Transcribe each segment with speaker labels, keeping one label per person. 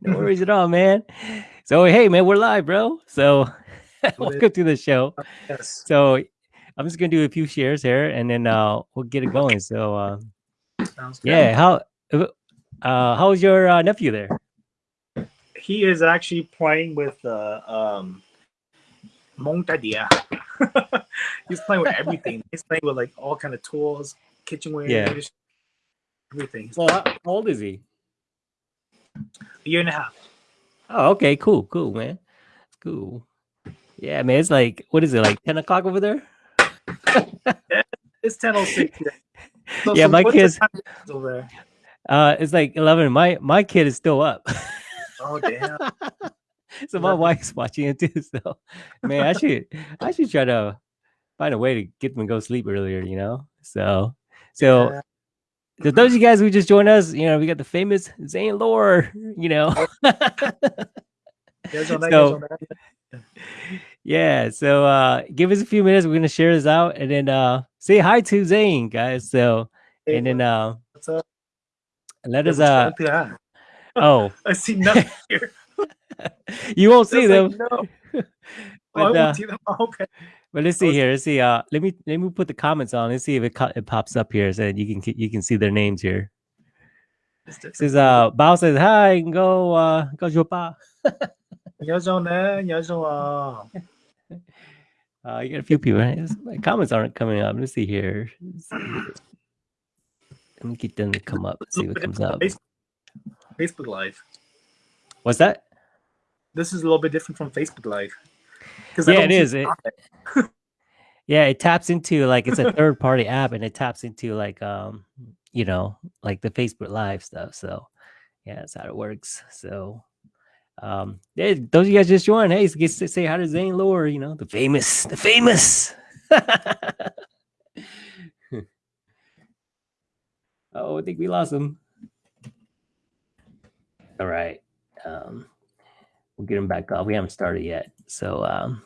Speaker 1: no worries at all, man. So hey, man, we're live, bro. So welcome to the show.
Speaker 2: Yes.
Speaker 1: So I'm just gonna do a few shares here, and then uh, we'll get it going. So uh, yeah, how uh, how's your uh, nephew there?
Speaker 2: He is actually playing with uh, um, Montadia. He's playing with everything. He's playing with like all kind of tools, kitchenware,
Speaker 1: Yeah.
Speaker 2: everything.
Speaker 1: Well, how old is he?
Speaker 2: A year and a half.
Speaker 1: Oh, okay, cool, cool, man. Cool. Yeah, man. It's like what is it like ten o'clock over there?
Speaker 2: It's 10.06 here. So-
Speaker 1: Yeah, my kids-
Speaker 2: over there.
Speaker 1: Uh, it's like eleven. My my kid is still up.
Speaker 2: Oh damn!
Speaker 1: so my wife's watching it too. So man, I should I should try to find a way to get them to go sleep earlier. You know. So so
Speaker 2: Yeah.
Speaker 1: To those of you guys who just joined us, you know, we got the famous Zane Lore. You know. So-
Speaker 2: yes, on that.
Speaker 1: yeah. So uh, give us a few minutes. We're gonna share this out and then uh, say hi to Zane, guys. So
Speaker 2: Hey,
Speaker 1: and then uh,
Speaker 2: what's up?
Speaker 1: let us uh
Speaker 2: going through that?
Speaker 1: oh
Speaker 2: I see nothing here.
Speaker 1: you won't see them.
Speaker 2: like, no. Oh, I
Speaker 1: But,
Speaker 2: won't
Speaker 1: uh,
Speaker 2: see them. Oh, okay.
Speaker 1: But let's see
Speaker 2: was-
Speaker 1: here. Let's see. Uh, let me let me put the comments on. Let's see if it co- it pops up here, so you can you can see their names here.
Speaker 2: It's
Speaker 1: It
Speaker 2: different.
Speaker 1: says uh, Bao says hi. Go uh, go Jopa.
Speaker 2: nhớ rồi nè, nhớ rồi.
Speaker 1: Uh, you got a few people. Right? My comments aren't coming up. Let's see here. Let's see. Let me get them to come up. See what comes up.
Speaker 2: different from Facebook, Facebook Live.
Speaker 1: What's that?
Speaker 2: This is a little bit different from Facebook Live.
Speaker 1: Yeah, it. It- Yeah, it taps into like it's a third party app, and it taps into like um, you know, like the Facebook Live stuff. So yeah, that's how it works. So um, yeah, those of you guys just joined. Hey, get to say hi to Zane Lore. You know, the famous, the famous. oh, I think we lost him. All right. Um, we'll get him back up. We haven't started yet. So um,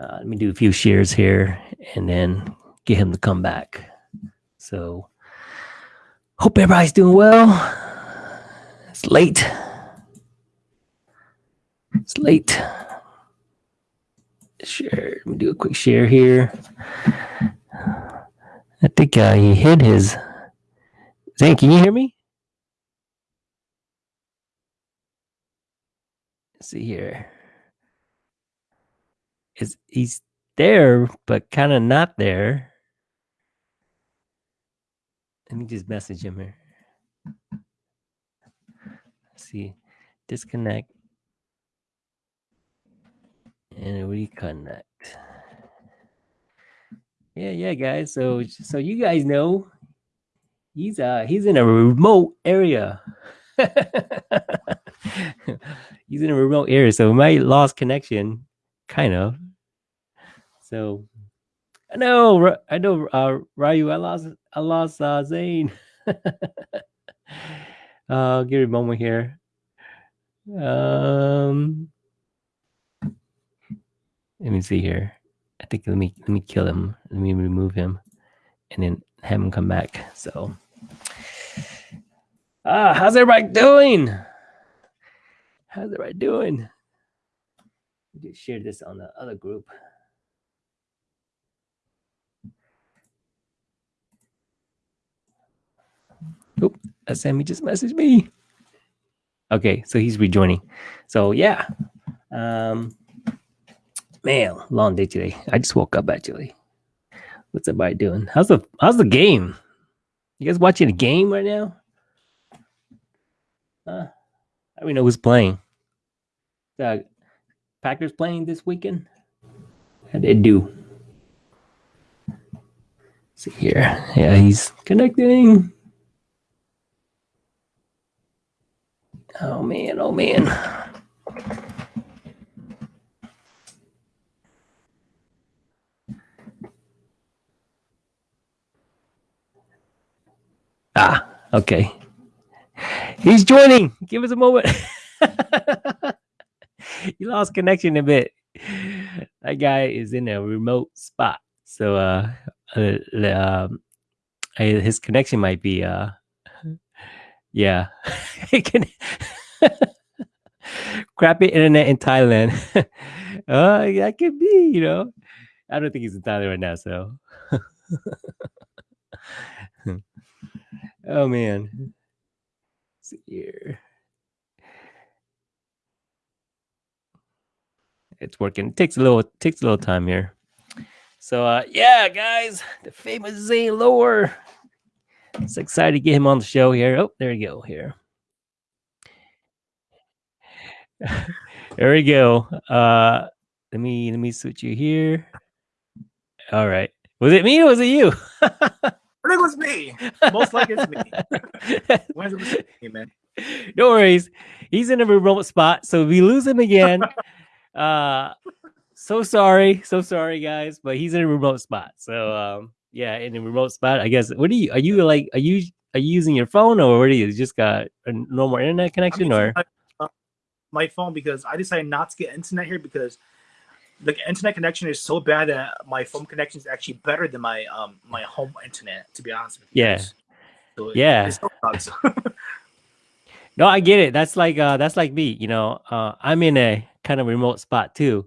Speaker 1: uh, let me do a few shares here and then get him to come back. So hope everybody's doing well. It's late. It's late. Share. Let me do a quick share here. I think uh, he hid his. Zane, can you hear me? See here. Is he's there, but kind of not there. Let me just message him here. Let's see, disconnect and reconnect. Yeah, yeah, guys. So, so you guys know he's uh he's in a remote area. he's in a remote area, so we might lost connection, kind of. So I know, I know, uh, Ryu. I lost, I lost uh, Zane. uh, give me a moment here. Um, let me see here. I think let me let me kill him. Let me remove him, and then have him come back. So, ah, how's everybody doing? How's everybody doing? Just share this on the other group. Uh, Sammy just messaged me. Okay, so he's rejoining. So yeah. Um man, long day today. I just woke up actually. What's everybody doing? How's the how's the game? You guys watching a game right now? Uh, I don't know who's playing. Uh, Packers playing this weekend? How they do? see here. Yeah, he's connecting. Oh man, oh man. Ah, okay. He's joining. Give us a moment. you lost connection a bit. That guy is in a remote spot. So uh, uh uh, his connection might be uh yeah. Can- Crappy internet in Thailand. uh, that could be, you know. I don't think he's in Thailand right now, so. oh man. Here. It's working. It takes a little takes a little time here. So uh yeah, guys, the famous Zane Lore. It's excited to get him on the show here. Oh, there you go. Here. there we go. Uh let me let me switch you here. All right. Was it me or was it you?
Speaker 2: it was me. Most likely it's me. It man?
Speaker 1: No worries. He's in a remote spot, so if we lose him again, uh so sorry, so sorry, guys, but he's in a remote spot. So um yeah, in a remote spot, I guess. What are you? Are you like? Are you are you using your phone or what are you? Just got a normal internet connection or?
Speaker 2: My, uh, my phone because I decided not to get internet here because the internet connection is so bad that my phone connection is actually better than my um my home internet. To be honest with
Speaker 1: you. Yeah. So yeah. no, I get it. That's like uh that's like me. You know, uh, I'm in a kind of remote spot too,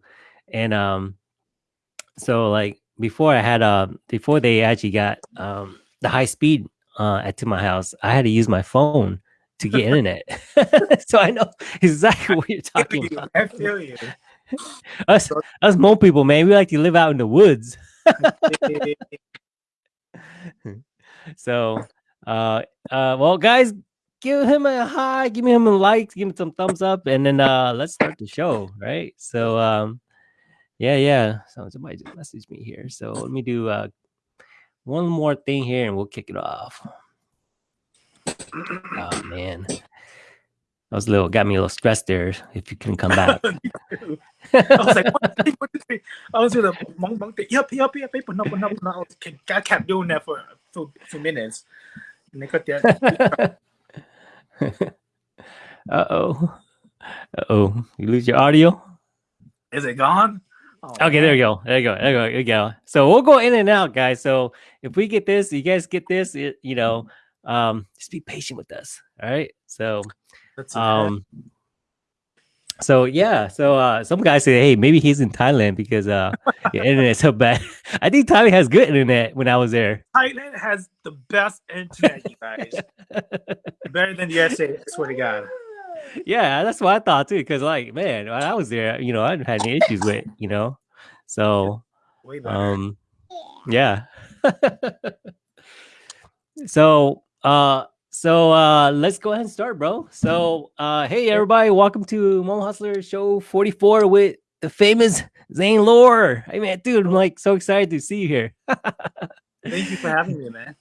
Speaker 1: and um, so like before I had uh before they actually got um the high speed uh at to my house, I had to use my phone to get internet. so I know exactly what you're talking about.
Speaker 2: I feel you.
Speaker 1: us, us Hmong people, man, we like to live out in the woods. so, uh, uh, well, guys, give him a hi, give him a like, give him some thumbs up, and then uh, let's start the show, right? So, um, yeah, yeah. So somebody just messaged me here. So let me do uh, one more thing here, and we'll kick it off. Oh man. I was a little got me a little stressed there. If you can come back,
Speaker 2: I was like, what, what, what, I was with a monk, monk, yep, yep, yep, yep, no, no, no. I kept doing that for for, for minutes, and they cut that.
Speaker 1: uh oh, uh oh, you lose your audio.
Speaker 2: Is it gone?
Speaker 1: Oh, okay, man. there you go. There you go. There you go. There you go. So we'll go in and out, guys. So if we get this, you guys get this. It, you know, um, just be patient with us. All right. So that's um so yeah, so uh some guys say, hey, maybe he's in Thailand because uh the internet's so bad. I think Thailand has good internet when I was there.
Speaker 2: Thailand has the best internet, you guys. Better than the USA, I swear to God.
Speaker 1: Yeah, that's what I thought too. Because like, man, when I was there, you know, I didn't have any issues with, you know. So um yeah. so uh so uh let's go ahead and start, bro. So uh hey everybody, welcome to Hmong Hustler Show 44 with the famous Zane Lore. Hey man, dude, I'm like so excited to see you here.
Speaker 2: Thank you for having me, man.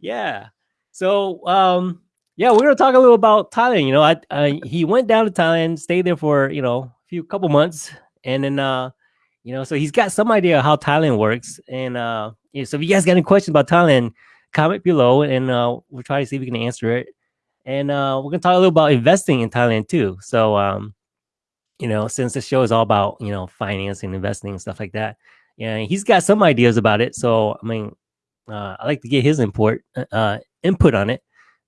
Speaker 1: Yeah. So um yeah, we're gonna talk a little about Thailand. You know, I, I he went down to Thailand, stayed there for you know a few couple months, and then uh you know, so he's got some idea how Thailand works. And uh yeah, so if you guys got any questions about Thailand, comment below and uh, we'll try to see if we can answer it. And uh, we're gonna talk a little about investing in Thailand too. So, um, you know, since the show is all about you know financing, investing, and stuff like that, yeah, he's got some ideas about it. So, I mean, uh, I like to get his input uh, input on it.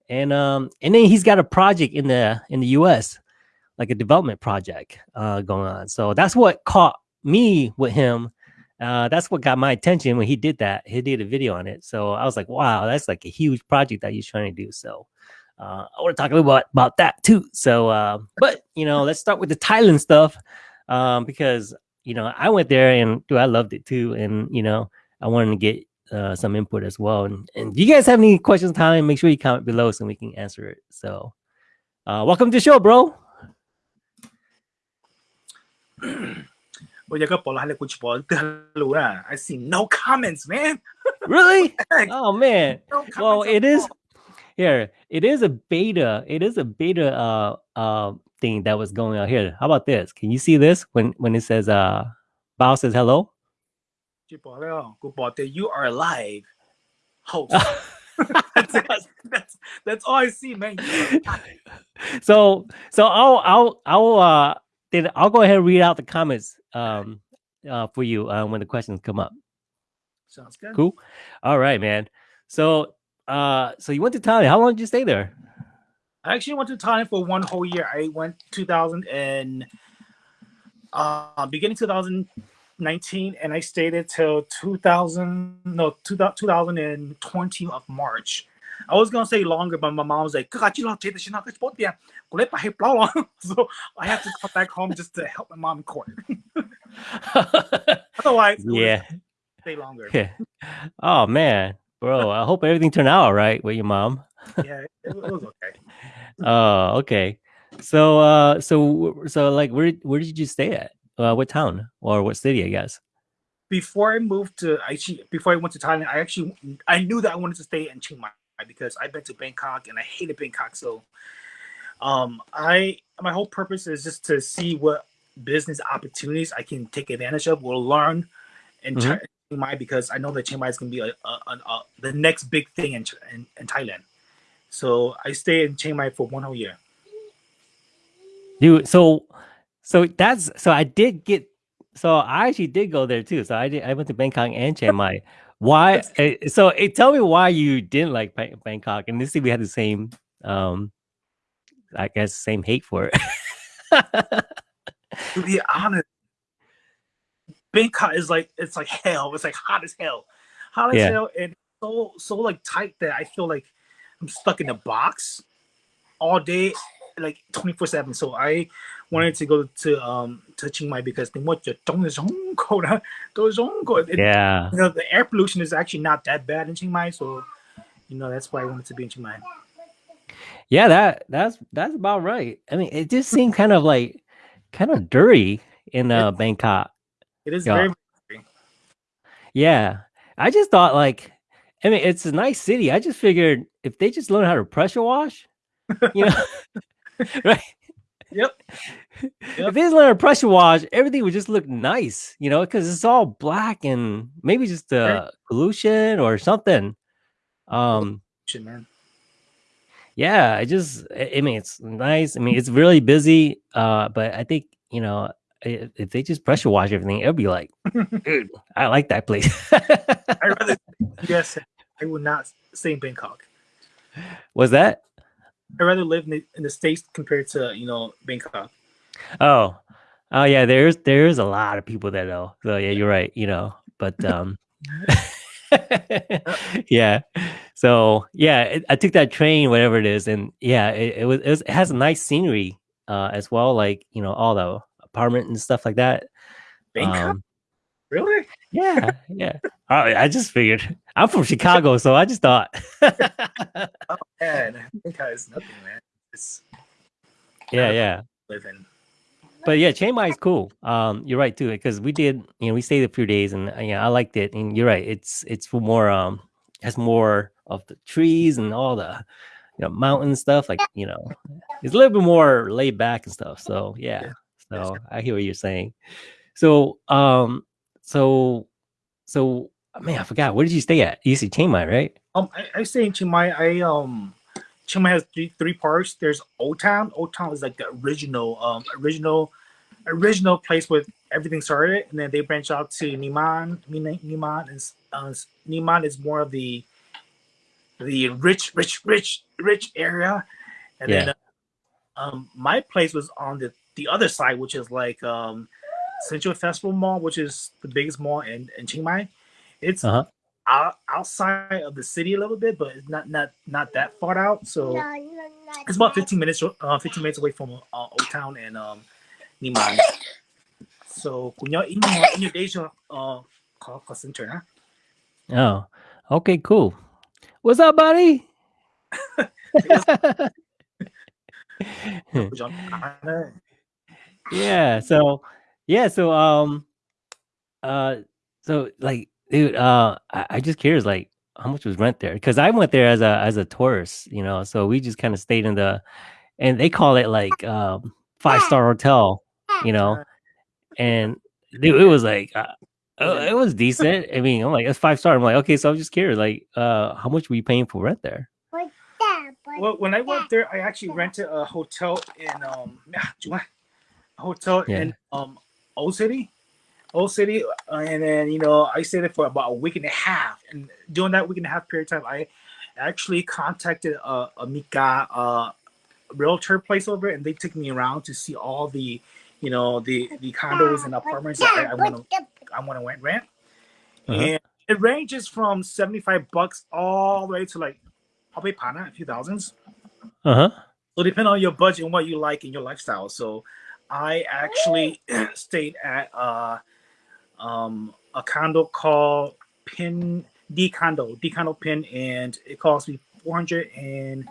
Speaker 1: And um, and then he's got a project in the in the U.S. like a development project uh, going on. So that's what caught me with him uh, that's what got my attention when he did that. He did a video on it. So I was like, wow, that's like a huge project that he's trying to do. So uh, I want to talk a little bit about that too. So, uh, but you know, let's start with the Thailand stuff um, because you know I went there and dude, I loved it too, and you know I wanted to get uh, some input as well. And, and you guys have any questions, Thailand? Make sure you comment below so we can answer it. So, uh, welcome to the show, bro.
Speaker 2: I see no comments, man.
Speaker 1: really? oh man. No well, it is here. It is a beta. It is a beta uh uh thing that was going on here. How about this? Can you see this when when it says uh Bao says hello?
Speaker 2: You are alive. Host. that's, that's, that's all I see, man.
Speaker 1: so so I'll I'll I'll uh then I'll go ahead and read out the comments um, uh, for you uh, when the questions come up.
Speaker 2: Sounds good.
Speaker 1: Cool. All right, man. So, uh, so you went to Thailand. How long did you stay there?
Speaker 2: I actually went to Thailand for one whole year. I went 2000 and uh, beginning 2019, and I stayed there till 2000 no 2020 of March. I was gonna say longer, but my mom was like, "God, you don't take the shit out So I have to come back home just to help my mom in court. Otherwise,
Speaker 1: yeah,
Speaker 2: stay longer.
Speaker 1: Yeah. Oh man, bro. I hope everything turned out all right with your mom.
Speaker 2: yeah, it, was okay.
Speaker 1: Oh, okay. So, uh, so, so, like, where, where did you stay at? Uh, what town or what city? I guess.
Speaker 2: Before I moved to actually, before I went to Thailand, I actually, I knew that I wanted to stay in Chiang Mai because I've been to Bangkok and I hated Bangkok. So, um, I my whole purpose is just to see what business opportunities I can take advantage of, will learn, in mm-hmm. Chiang Mai because I know that Chiang Mai is going to be a, a, a, the next big thing in, in, in Thailand. So I stayed in Chiang Mai for one whole year.
Speaker 1: Dude, so so that's so I did get so I actually did go there too. So I did I went to Bangkok and Chiang Mai. Why? Eh, so it, eh, tell me why you didn't like Bangkok. And this see we had the same, um, I guess, same hate for it.
Speaker 2: to be honest, Bangkok is like it's like hell. It's like hot as hell, hot as yeah. hell, and so so like tight that I feel like I'm stuck in a box all day, like 24 seven. So I wanted to go to um to Chiang Mai because they want to
Speaker 1: Yeah.
Speaker 2: You know the air pollution is actually not that bad in Chiang Mai, so you know that's why I wanted to be in Chiang Mai.
Speaker 1: Yeah, that that's that's about right. I mean, it just seemed kind of like kind of dirty in uh, Bangkok.
Speaker 2: It is yeah. very.
Speaker 1: Yeah, I just thought like I mean, it's a nice city. I just figured if they just learn how to pressure wash, you know, right?
Speaker 2: Yep.
Speaker 1: yep. If they just learn how to pressure wash, everything would just look nice, you know, because it's all black and maybe just uh, right. pollution or something. Um. Yeah, I just, I mean, it's nice. I mean, it's really busy. Uh, but I think you know, if they just pressure wash everything, it'll be like, dude, I like that place.
Speaker 2: I rather, yes, I would not stay in Bangkok.
Speaker 1: Was that?
Speaker 2: I'd rather live in the, in the states compared to you know Bangkok.
Speaker 1: Oh, oh yeah. There's there's a lot of people there though. So yeah, you're right. You know, but um, yeah. So yeah, it, I took that train, whatever it is, and yeah, it, it was, it was it has a nice scenery uh as well, like you know all the apartment and stuff like that.
Speaker 2: Bangkok. Um, Really?
Speaker 1: Yeah, yeah. I, I just figured I'm from Chicago, so I just thought.
Speaker 2: oh man, because nothing, man. It's
Speaker 1: yeah, yeah.
Speaker 2: Living.
Speaker 1: But yeah, Chiang Mai is cool. Um, you're right too, because we did, you know, we stayed a few days, and uh, yeah, I liked it. And you're right, it's it's more um, has more of the trees and all the, you know, mountain stuff. Like you know, it's a little bit more laid back and stuff. So yeah, yeah. so I hear what you're saying. So um, so, so man, I forgot. Where did you stay at? You see Chiang Mai, right?
Speaker 2: Um, I, I stay in Chiang Mai. I um, Chiang Mai has three three parts. There's Old Town. Old Town is like the original um original original place where everything started, and then they branch out to Nimman. Nimman is uh, Nimman is more of the the rich, rich, rich, rich area, and yeah. then uh, um my place was on the the other side, which is like um Central Festival Mall, which is the biggest mall in, in Chiang Mai. It's uh-huh. out, outside of the city a little bit, but it's not not not that far out. So it's about 15 minutes uh, 15 minutes away from uh, Old Town and um, Nimman. So when you're in your, in your days, uh, call, call center,
Speaker 1: huh? Oh, okay, cool. What's up, buddy? yeah, so yeah, so um uh so like dude, uh I, I just curious like how much was rent there? Because I went there as a as a tourist, you know, so we just kind of stayed in the and they call it like um five star hotel, you know, and dude, it was like uh, uh, it was decent. I mean, I'm like it's five star. I'm like, okay, so I'm just curious, like, uh, how much were you paying for rent there?
Speaker 2: Well, when I went there, I actually rented a hotel in um, a hotel yeah. in um Old City, Old City, uh, and then you know I stayed there for about a week and a half. And during that week and a half period of time, I actually contacted uh, a Mika, uh, realtor place over, and they took me around to see all the, you know, the the condos and apartments that I want to I want to rent.
Speaker 1: Uh-huh.
Speaker 2: And it ranges from seventy five bucks all the way to like probably pana a few thousands.
Speaker 1: Uh huh.
Speaker 2: So depending on your budget and what you like and your lifestyle. So I actually stayed at uh, um, a condo called Ping D Condo, D Condo Ping, and it cost me four hundred and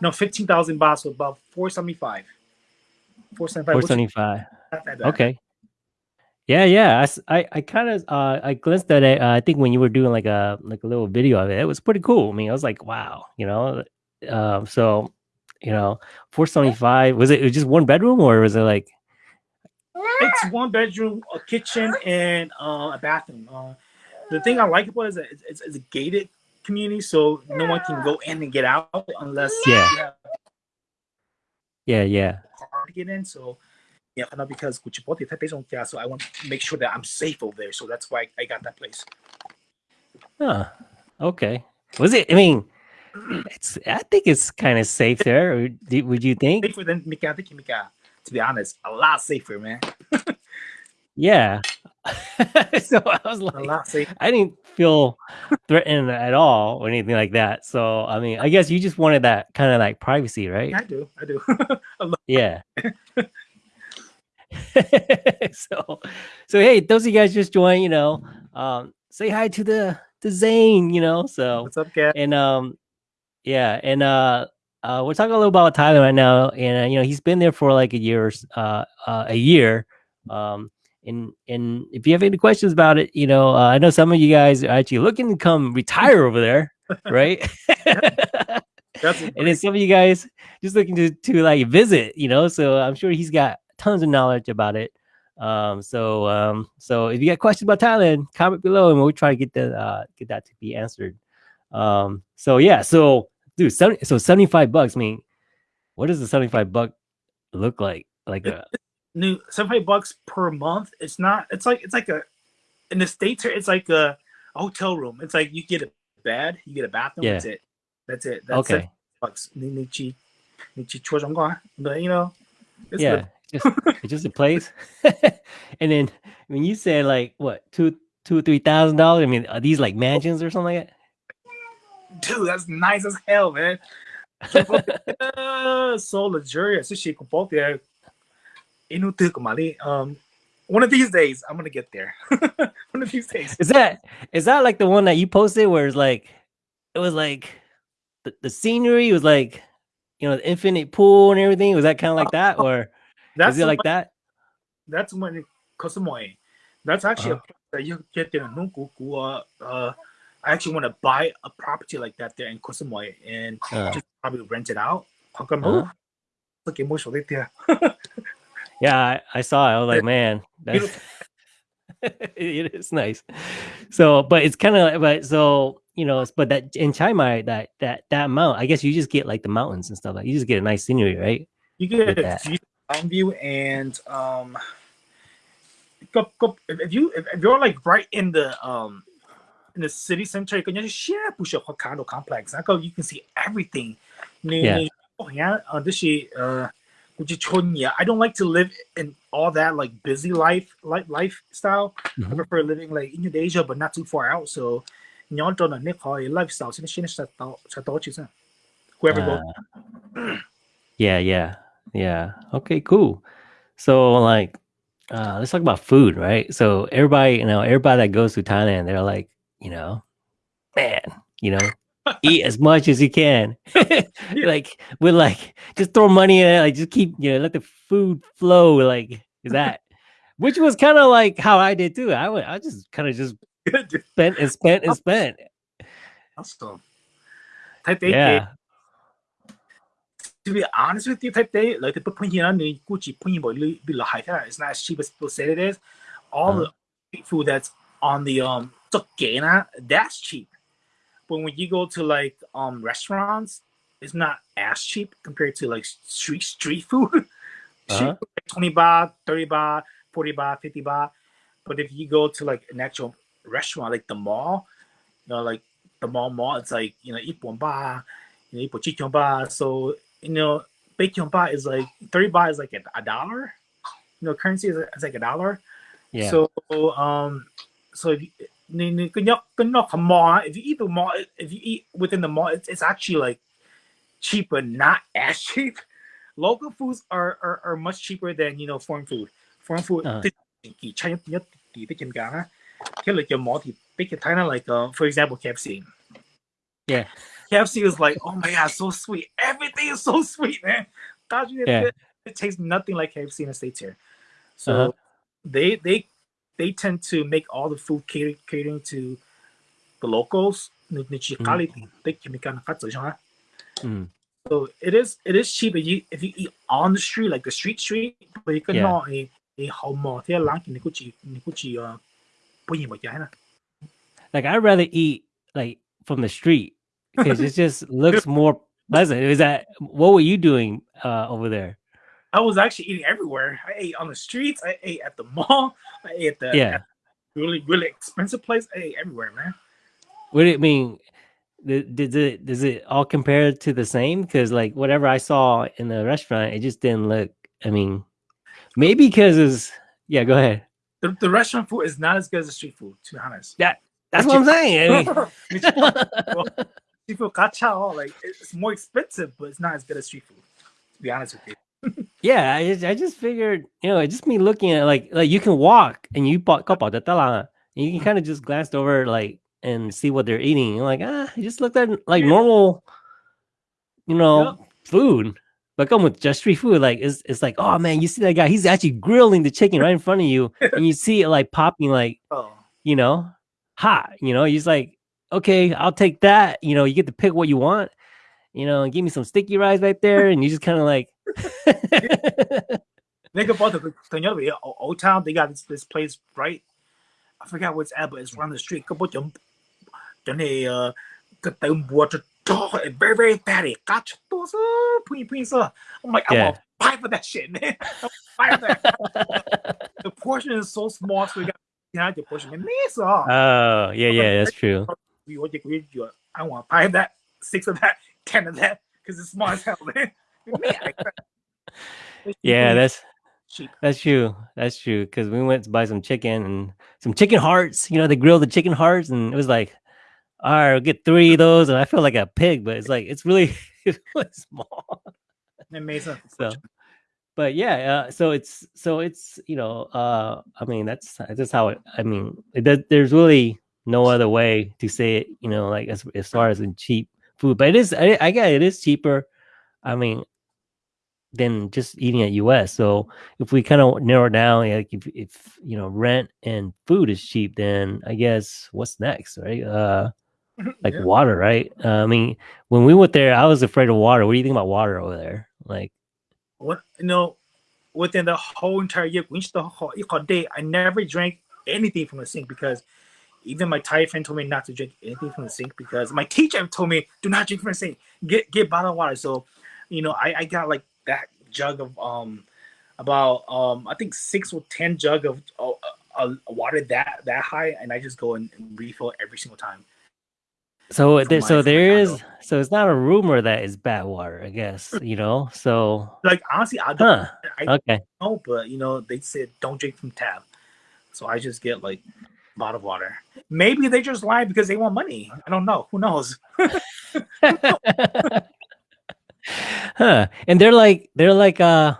Speaker 2: no fifteen thousand baht, so about four seventy five. Four seventy
Speaker 1: Four
Speaker 2: five.
Speaker 1: seventy five.
Speaker 2: Not that bad.
Speaker 1: Okay. Yeah, yeah. I I kind of uh I glanced at it. Uh, I think when you were doing like a like a little video of it, it was pretty cool. I mean, I was like, wow, you know. Um, so you know, four seventy five. Was it, it was just one bedroom or was it like?
Speaker 2: It's one bedroom, a kitchen, and uh, a bathroom. Uh, the thing I like about it is that it's, it's, a gated community, so no one can go in and get out unless
Speaker 1: Yeah. Yeah, yeah.
Speaker 2: car to get in. So yeah, not because yeah, so I want to make sure that I'm safe over there. So that's why I got that place.
Speaker 1: Huh. Okay. Was it? I mean, it's. I think it's kind of safe there. Would you think?
Speaker 2: Safer than Mika Tiki Mika. To be honest, a lot safer, man.
Speaker 1: Yeah. so I was
Speaker 2: A
Speaker 1: like,
Speaker 2: lot safer.
Speaker 1: I didn't feel threatened at all or anything like that. So I mean, I guess you just wanted that kind of like privacy, right?
Speaker 2: I do, I do.
Speaker 1: Yeah. so, so hey, those of you guys just joined, you know, um, say hi to the to Zane, you know. So
Speaker 2: What's up, guys?
Speaker 1: and um, yeah, and uh, uh, we're talking a little about Thailand right now, and uh, you know, he's been there for like a year, uh, uh, a year. Um, and and if you have any questions about it, you know, uh, I know some of you guys are actually looking to come retire over there, right? And then some of you guys just looking to to like visit, you know. So I'm sure he's got tons of knowledge about it. Um, so um, so if you got questions about Thailand, comment below, and we'll try to get the uh, get that to be answered. Um, so yeah, so dude, 70, so 75 bucks. I mean, what does the 75 buck look like? Like a uh,
Speaker 2: new seventy five bucks per month. It's not. It's like it's like a in the states. It's like a, a hotel room. It's like you get a bed, you get a bathroom.
Speaker 1: Yeah.
Speaker 2: That's it. That's it. That's
Speaker 1: okay.
Speaker 2: Bucks. Ni ni chi ni chi chua zhong guan. But you know, it's
Speaker 1: yeah, just it's just a place. and then when you said like what two two three thousand dollars, I mean, are these like mansions or something like that?
Speaker 2: Dude, that's nice as hell, man. Uh, so luxurious. This shit both there. Inu tu kumali. Um, one of these days, I'm gonna get there. one of these days.
Speaker 1: Is that is that like the one that you posted where it's like it was like the, the scenery was like you know the infinite pool and everything? Was that kind of like that or
Speaker 2: That's
Speaker 1: is it like
Speaker 2: one-
Speaker 1: that?
Speaker 2: that's when it Koh Samui. That's actually
Speaker 1: Uh-huh.
Speaker 2: a place that you get there in Nukuku. Uh, uh, I actually want to buy a property like that there in Koh Samui and
Speaker 1: Uh.
Speaker 2: just probably rent it out. Come? Look at Mosho right there.
Speaker 1: Yeah, I, I saw it. I was like, man, that's it is nice. So, but it's kind of but so you know, but that in Chiang Mai, that that that amount, I guess you just get like the mountains and stuff. Like you just get a nice scenery, right?
Speaker 2: You get a view, mountain view, and um, go, go, if, you if, if you're like right in the um in the city center, you can just share push up condo complex. I go, you can see everything.
Speaker 1: Yeah.
Speaker 2: Oh yeah, uh, this is uh, which is Chonya. I don't like to live in all that like busy life like lifestyle. I
Speaker 1: Mhm.
Speaker 2: prefer living like in Indonesia, but not too far out. So. Nhớ cho là nick hỏi lifestyle sẽ sẽ sẽ tốt sẽ chứ sao? Whoever goes
Speaker 1: Uh, yeah, yeah, yeah. Okay, cool. So like uh let's talk about food, right? So everybody, you know, everybody that goes to Thailand, they're like, you know, man, you know, eat as much as you can. like we're like just throw money in it, like just keep, you know, let the food flow. Like is that which was kind of like how I did too. I would I just kind of just spent and spent and spent.
Speaker 2: awesome. Type A,
Speaker 1: Yeah.
Speaker 2: to be honest with you, type A, like the put here on the Gucci be high It's not as cheap as people say it is. All
Speaker 1: Uh-huh.
Speaker 2: the food that's on the um Tokena, that's cheap. But when you go to like um restaurants, it's not as cheap compared to like street street food. Uh -huh. 20 baht, 30 baht, 40 baht, 50 baht. But if you go to like an actual restaurant, like the mall, you know, like the mall mall, it's like, you know, ipon ba, you know, ipon. So, you know, bacon ba is like 30 baht is like a, a dollar. You know, currency is, is like a dollar.
Speaker 1: Yeah.
Speaker 2: So, um, so if you, if you eat the mall, if you eat within the mall, it's, it's actually like cheaper, not as cheap. Local foods are, are, are much cheaper than you know foreign food. Foreign food,
Speaker 1: uh.
Speaker 2: like uh, for example, KFC.
Speaker 1: Yeah,
Speaker 2: KFC is like, oh my god, so sweet. Everything is so sweet, man.
Speaker 1: Yeah.
Speaker 2: It, it tastes nothing like KFC in the states here. So
Speaker 1: uh -huh.
Speaker 2: they they they tend to make all the food catering to the locals.
Speaker 1: Mm.
Speaker 2: So it is it is cheap if you if you eat on the street like the street street, but you can not a a home uh,
Speaker 1: like I'd rather eat like from the street because it just looks more pleasant. Is that what were you doing uh, over there?
Speaker 2: I was actually eating everywhere. I ate on the streets. I ate at the mall. I ate at the
Speaker 1: Yeah.
Speaker 2: at really really expensive place. I ate everywhere, man.
Speaker 1: What do it mean? Does it does it all compare to the same? Because like whatever I saw in the restaurant, it just didn't look. I mean, maybe because it's yeah. Go ahead.
Speaker 2: The, the restaurant food is not as good as the street food, to be honest. Yeah.
Speaker 1: That's what I'm saying. I mean,
Speaker 2: street food like it's more expensive, but it's not as good as street food. To be honest with you.
Speaker 1: Yeah, I just, I just figured, you know, it just me looking at like like you can walk and you bought couple the tala, and you can kind of just glance over like and see what they're eating. You're like, ah, I just looked at like
Speaker 2: Yeah.
Speaker 1: normal, you know,
Speaker 2: Yep.
Speaker 1: food. But come with just street food, like it's it's like, oh man, you see that guy? He's actually grilling the chicken right in front of you, and you see it like popping, like
Speaker 2: Oh,
Speaker 1: you know, hot. You know, he's like, okay, I'll take that. You know, you get to pick what you want. You know, and give me some sticky rice right there, and you just kind of like.
Speaker 2: think about the the other way, O- Old Town. They got this, this place right. I forgot what's at, but it's around the street. Couple them, then they uh, got them water. Very very fatty. Gotcha. Pui pui sir. I'm like, I
Speaker 1: Yeah.
Speaker 2: want five for that shit, man. Five for that. the portion is so small, so we got know, the portion. Man, it's all.
Speaker 1: Oh, yeah, yeah, that's true.
Speaker 2: we what you we you I want five of that, six of that, ten of that, because it's small as hell, man. man like that. It's
Speaker 1: Yeah, that's
Speaker 2: cheap.
Speaker 1: that's true. That's true. Because we went to buy some chicken and some chicken hearts. You know, they grill the chicken hearts, and it was like, all right, I'll get three of those, and I feel like a pig, but it's like it's really it's really small.
Speaker 2: Amazing.
Speaker 1: So, but yeah, uh, so it's so it's you know, uh, I mean that's that's how it. I mean, it, there's really no other way to say it. You know, like as as far as in cheap food, but it is. I, I get it is cheaper. I mean, than just eating at US. So if we kind of narrow down, like if if you know rent and food is cheap, then I guess what's next, right? Uh, like
Speaker 2: Yeah.
Speaker 1: water, right? Uh, I mean, when we went there, I was afraid of water. What do you think about water over there? Like.
Speaker 2: what you know, within the whole entire year, which the whole, whole day, I never drank anything from the sink because even my Thai friend told me not to drink anything from the sink because my teacher told me do not drink from the sink. Get get bottled water. So, you know, I, I got like that jug of um about um I think six or ten jug of uh, uh, water that that high, and I just go and refill every single time.
Speaker 1: So there,
Speaker 2: my-
Speaker 1: so there is, so it's not a rumor that it's bad water, I guess, you know. So,
Speaker 2: Like honestly, I don't
Speaker 1: huh?
Speaker 2: I
Speaker 1: Okay,
Speaker 2: know, but you know, they said don't drink from tap. So I just get like bottled water. Maybe they just lie because they want money. I don't know. Who knows?
Speaker 1: huh? And they're like, they're like, uh,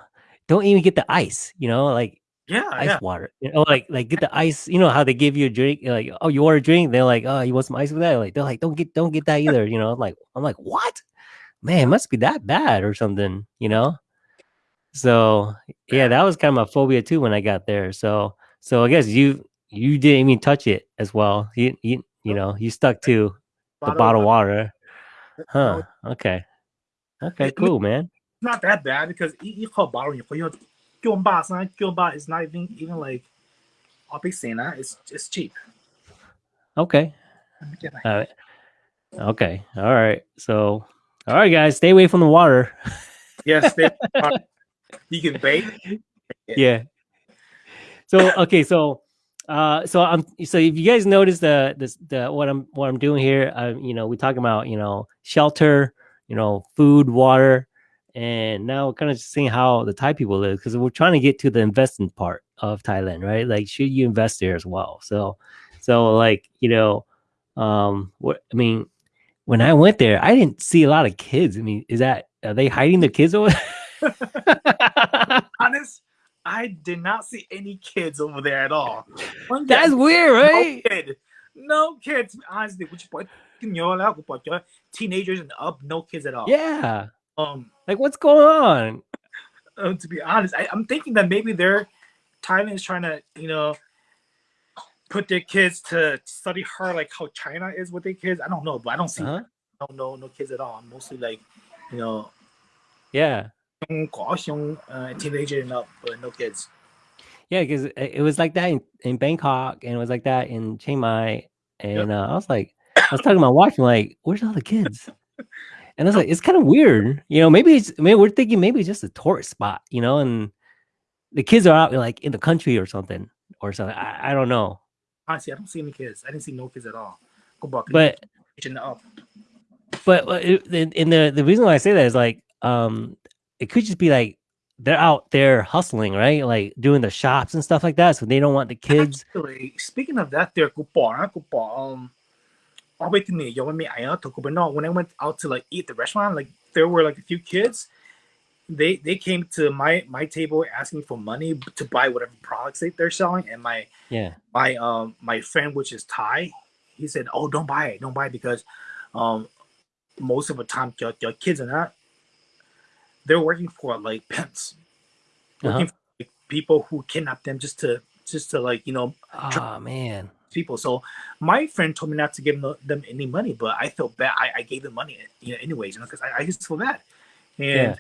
Speaker 1: don't even get the ice, you know, like
Speaker 2: Yeah,
Speaker 1: ice
Speaker 2: yeah.
Speaker 1: water, you know, like like get the ice. You know how they give you a drink, like, oh, you want a drink? They're like, oh, you want some ice with that? Like they're like, don't get, don't get that either, you know. I'm like, I'm like, what? Man, it must be that bad or something, you know. So yeah, that was kind of my phobia too when I got there. So so I guess you you didn't even touch it as well. You you you know you stuck to the bottled water, huh? Okay, okay, cool, man.
Speaker 2: Not that bad because you, you call bottle you call Gyeonba, son. Gyeonba is not even even like a big cena. It's it's cheap.
Speaker 1: Okay,
Speaker 2: Let me get my-
Speaker 1: all right, okay, all right. So all right, guys, stay away from the water.
Speaker 2: Yes, you can bake.
Speaker 1: yeah. So okay, so uh, so I'm so if you guys notice the this the what I'm what I'm doing here, uh, you know, we talking about you know shelter, you know, food, water, and now we're kind of seeing how the Thai people live because we're trying to get to the investing part of Thailand, right? Like, should you invest there as well? So, so like you know, um, what I mean, when I went there, I didn't see a lot of kids. I mean, is that are they hiding the kids over?
Speaker 2: Honest, I did not see any kids over there at all. One
Speaker 1: That's
Speaker 2: kid-
Speaker 1: weird, right?
Speaker 2: No kid. No kids. Honestly, which boy teenagers and up, no kids at all.
Speaker 1: Yeah.
Speaker 2: Um,
Speaker 1: Like, what's going on?
Speaker 2: uh, to be honest, I, I'm thinking that maybe they're Thailand is trying to, you know, put their kids to study hard, like how China is with their kids. I don't know, but I don't see
Speaker 1: Uh-huh.
Speaker 2: no no no kids at all. I'm mostly like, you know,
Speaker 1: Yeah.
Speaker 2: Young, young uh, teenager and up, but no kids.
Speaker 1: Yeah, because it was like that in, in Bangkok and it was like that in Chiang Mai. And uh, I was like, I was talking about watching like, where's all the kids? And I was like, it's kind of weird. You know, maybe it's maybe we're thinking maybe it's just a tourist spot, you know, and the kids are out like in the country or something or something. I, I don't know.
Speaker 2: Honestly, I don't see any kids. I didn't see no kids at all. Go back
Speaker 1: But
Speaker 2: up.
Speaker 1: but uh, and the the reason why I say that is like um it could just be like they're out there hustling, right? Like doing the shops and stuff like that. So they don't want the kids.
Speaker 2: Actually, speaking of that, there, Kupara, Kupara, um, all the to me I no, when I went out to like eat the restaurant, like there were like a few kids. They they came to my my table asking for money to buy whatever products they, they're selling, and my
Speaker 1: yeah
Speaker 2: my um my friend which is Thai, he said, oh don't buy it, don't buy it because, um, most of the time your, your kids are not they're working for like pimps working
Speaker 1: Uh-huh.
Speaker 2: for like, people who kidnap them just to just to like you know
Speaker 1: Oh man.
Speaker 2: people. So my friend told me not to give them, them any money, but I felt bad. I, I gave them money, you know, anyways, you know, because I, I just feel bad. And
Speaker 1: Yeah.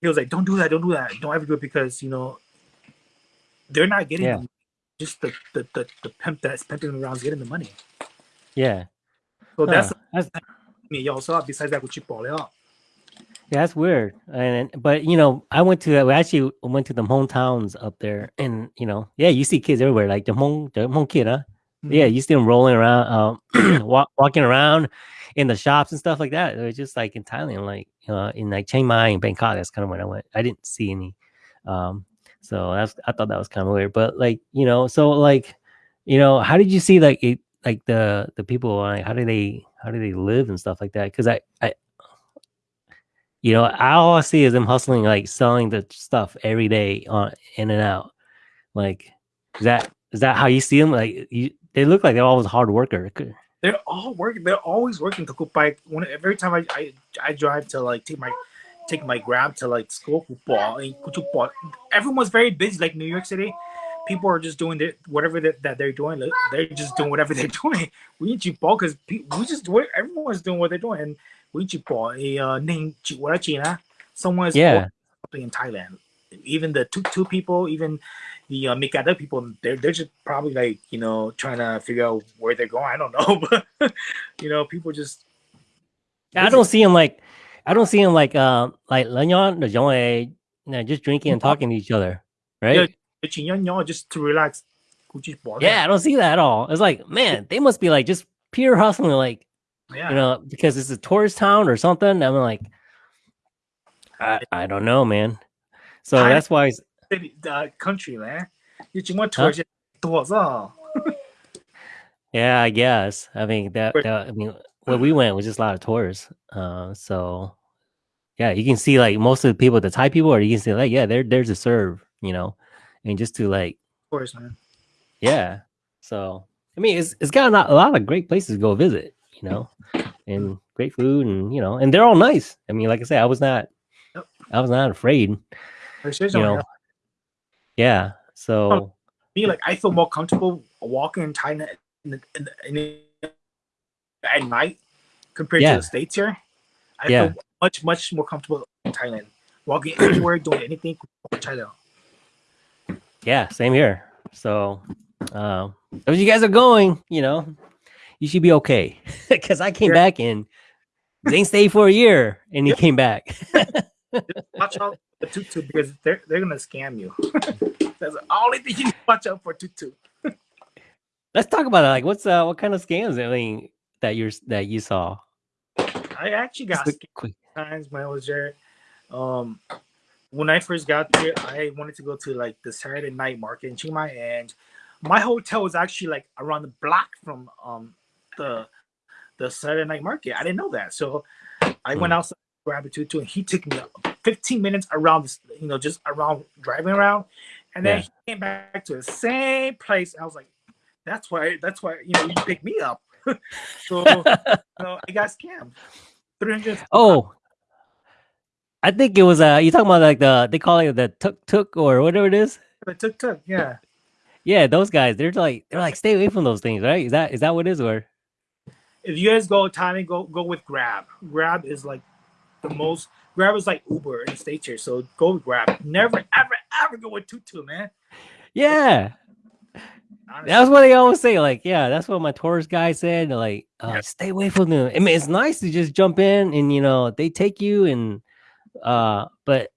Speaker 2: he was like, "Don't do that. Don't do that. Don't ever do it because you know they're not getting
Speaker 1: Yeah.
Speaker 2: just the the, the the pimp that's pimping them around is getting the money.
Speaker 1: Yeah.
Speaker 2: So that's
Speaker 1: Huh. That's,
Speaker 2: me. Yo, so besides that, ball out?
Speaker 1: yeah, that's weird. And but you know, I went to we actually went to the hometowns up there, and you know, yeah, you see kids everywhere, like the home the home kid, huh? Yeah, you see them rolling around, um, walk, walking around in the shops and stuff like that. It was just like in Thailand, like uh, in like Chiang Mai and Bangkok. That's kind of when I went. I didn't see any, um, so that's I thought that was kind of weird. But like you know, so like you know, how did you see like it, like the the people like how do they how do they live and stuff like that? Because I I you know, I all I see is them hustling, like selling the stuff every day on in and out. Like, is that is that how you see them? Like, you, they look like they're always hard worker.
Speaker 2: They're all working. They're always working bike. When every time I, I I drive to like take my take my grab to like school football eh, and football, everyone's very busy. Like New York City, people are just doing their, whatever that, that they're doing. They're just doing whatever they're doing. We need to ball because we just do it. Everyone's doing what they're doing, and we to ball. A uh, name China. Someone's
Speaker 1: Yeah.
Speaker 2: something in Thailand. Even the two two people, even the uh, Mikada people, they're they're just probably like you know trying to figure out where they're going. I don't know, but you know, people just
Speaker 1: I don't see them like, I don't see them like, uh, like Lanyon, the you just drinking and talking to each other, right?
Speaker 2: Yeah. just to relax.
Speaker 1: Yeah, I don't see that at all. It's like, man, they must be like just pure hustling, like
Speaker 2: yeah.
Speaker 1: you know, because it's a tourist town or something. I'm like, I, I don't know, man. So
Speaker 2: I-
Speaker 1: that's why it's-
Speaker 2: the country, man. You just want tourists towards all.
Speaker 1: Yeah, I guess. I mean that, that- I mean where we went was just a lot of tourists. Uh so yeah, you can see like most of the people, the Thai people, or you can see like, yeah, they're there to serve, you know, and just to like,
Speaker 2: Tourists, man.
Speaker 1: yeah. So I mean it's it's got a lot, a lot of great places to go visit, you know, and great food and you know, and they're all nice. I mean, like I said, I was not
Speaker 2: Yep.
Speaker 1: I was not afraid, you know. Yeah. So
Speaker 2: me, like I feel more comfortable walking in China in the, in the, in the, at night compared
Speaker 1: Yeah.
Speaker 2: to the states here. I
Speaker 1: Yeah.
Speaker 2: feel much much more comfortable in Thailand. Walking anywhere, doing anything in China.
Speaker 1: yeah, same here. So, um, if you guys are going, you know, you should be okay. Because I came
Speaker 2: Yeah.
Speaker 1: back and Zane stayed for a year and he came back.
Speaker 2: Watch out for tutu because they're they're gonna scam you. That's the only thing you need to watch out for tutu.
Speaker 1: Let's talk about it. Like, what's uh, what kind of scams? I mean, that you're that you saw.
Speaker 2: I actually got scammed
Speaker 1: quick-
Speaker 2: times when I was there. Um, when I first got there, I wanted to go to like the Saturday night market in Chiang Mai, and my hotel was actually like around the block from um the the Saturday night market. I didn't know that, so I went
Speaker 1: Hmm.
Speaker 2: outside, grabbed a tutu, and he took me 15 minutes around this, you know, just around driving around, and then
Speaker 1: Yeah.
Speaker 2: he came back to the same place. I was like, that's why, that's why, you know, you picked me up. so you know, I got scammed. 300
Speaker 1: oh, I think it was uh you talking about like the they call it the tuk tuk or whatever it is.
Speaker 2: the tuk tuk, yeah.
Speaker 1: Yeah, those guys. They're like they're like stay away from those things, right? Is that is that what it is or?
Speaker 2: If you guys go Thailand, go go with Grab. Grab is like the most. Grab is like Uber in the states here, so go with Grab. Never, ever, ever go with Tutu, man.
Speaker 1: Yeah,
Speaker 2: Honestly.
Speaker 1: that's what they always say. Like, yeah, that's what my tourist guy said. Like, uh,
Speaker 2: Yeah.
Speaker 1: stay away from them. I mean, it's nice to just jump in and you know they take you and uh, but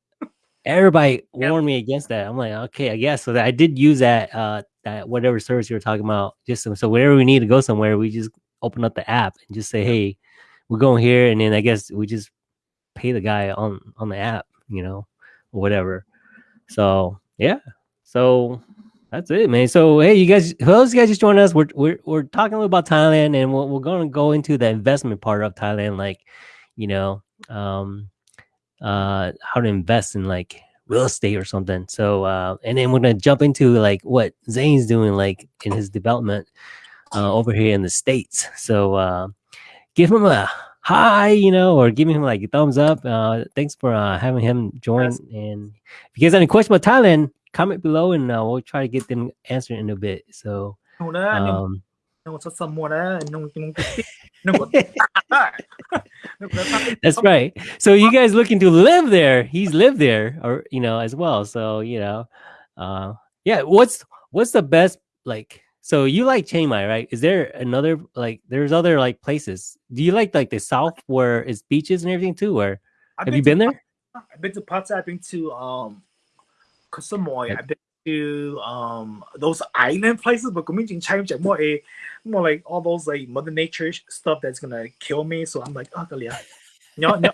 Speaker 1: everybody warned me against that. I'm like, okay, I guess. So that I did use that uh that whatever service you were talking about. Just so, so whenever we need to go somewhere, we just open up the app and just say, hey, we're going here, and then I guess we just pay the guy on on the app, you know, or whatever. So yeah, so that's it, man. So hey, you guys, who else you guys just joined us, we're we're we're talking a little about Thailand, and we're, we're going to go into the investment part of Thailand, like you know, um, uh, how to invest in like real estate or something. So uh, and then we're gonna jump into like what Zane's doing, like in his development uh, over here in the States. So uh, give him a hi, you know, or give him like a thumbs up. Uh, thanks for uh, having him join.
Speaker 2: Yes.
Speaker 1: And if you guys have any questions about Thailand, comment below and uh, we'll try to get them answered in a bit. So, um, that's right. So you guys looking to live there? He's lived there, or you know, as well. So you know, uh, yeah. What's what's the best like so you like Chiang Mai, right? Is there another like there's other like places? Do you like like the south where it's beaches and everything too? Or
Speaker 2: I've
Speaker 1: have been
Speaker 2: you
Speaker 1: been there?
Speaker 2: I've been to Pattaya. I've been to um Koh I've been to um those island places, but coming to China, more eh, more like all those like Mother Nature stuff that's gonna kill me. So I'm like, oh, yeah. no, no,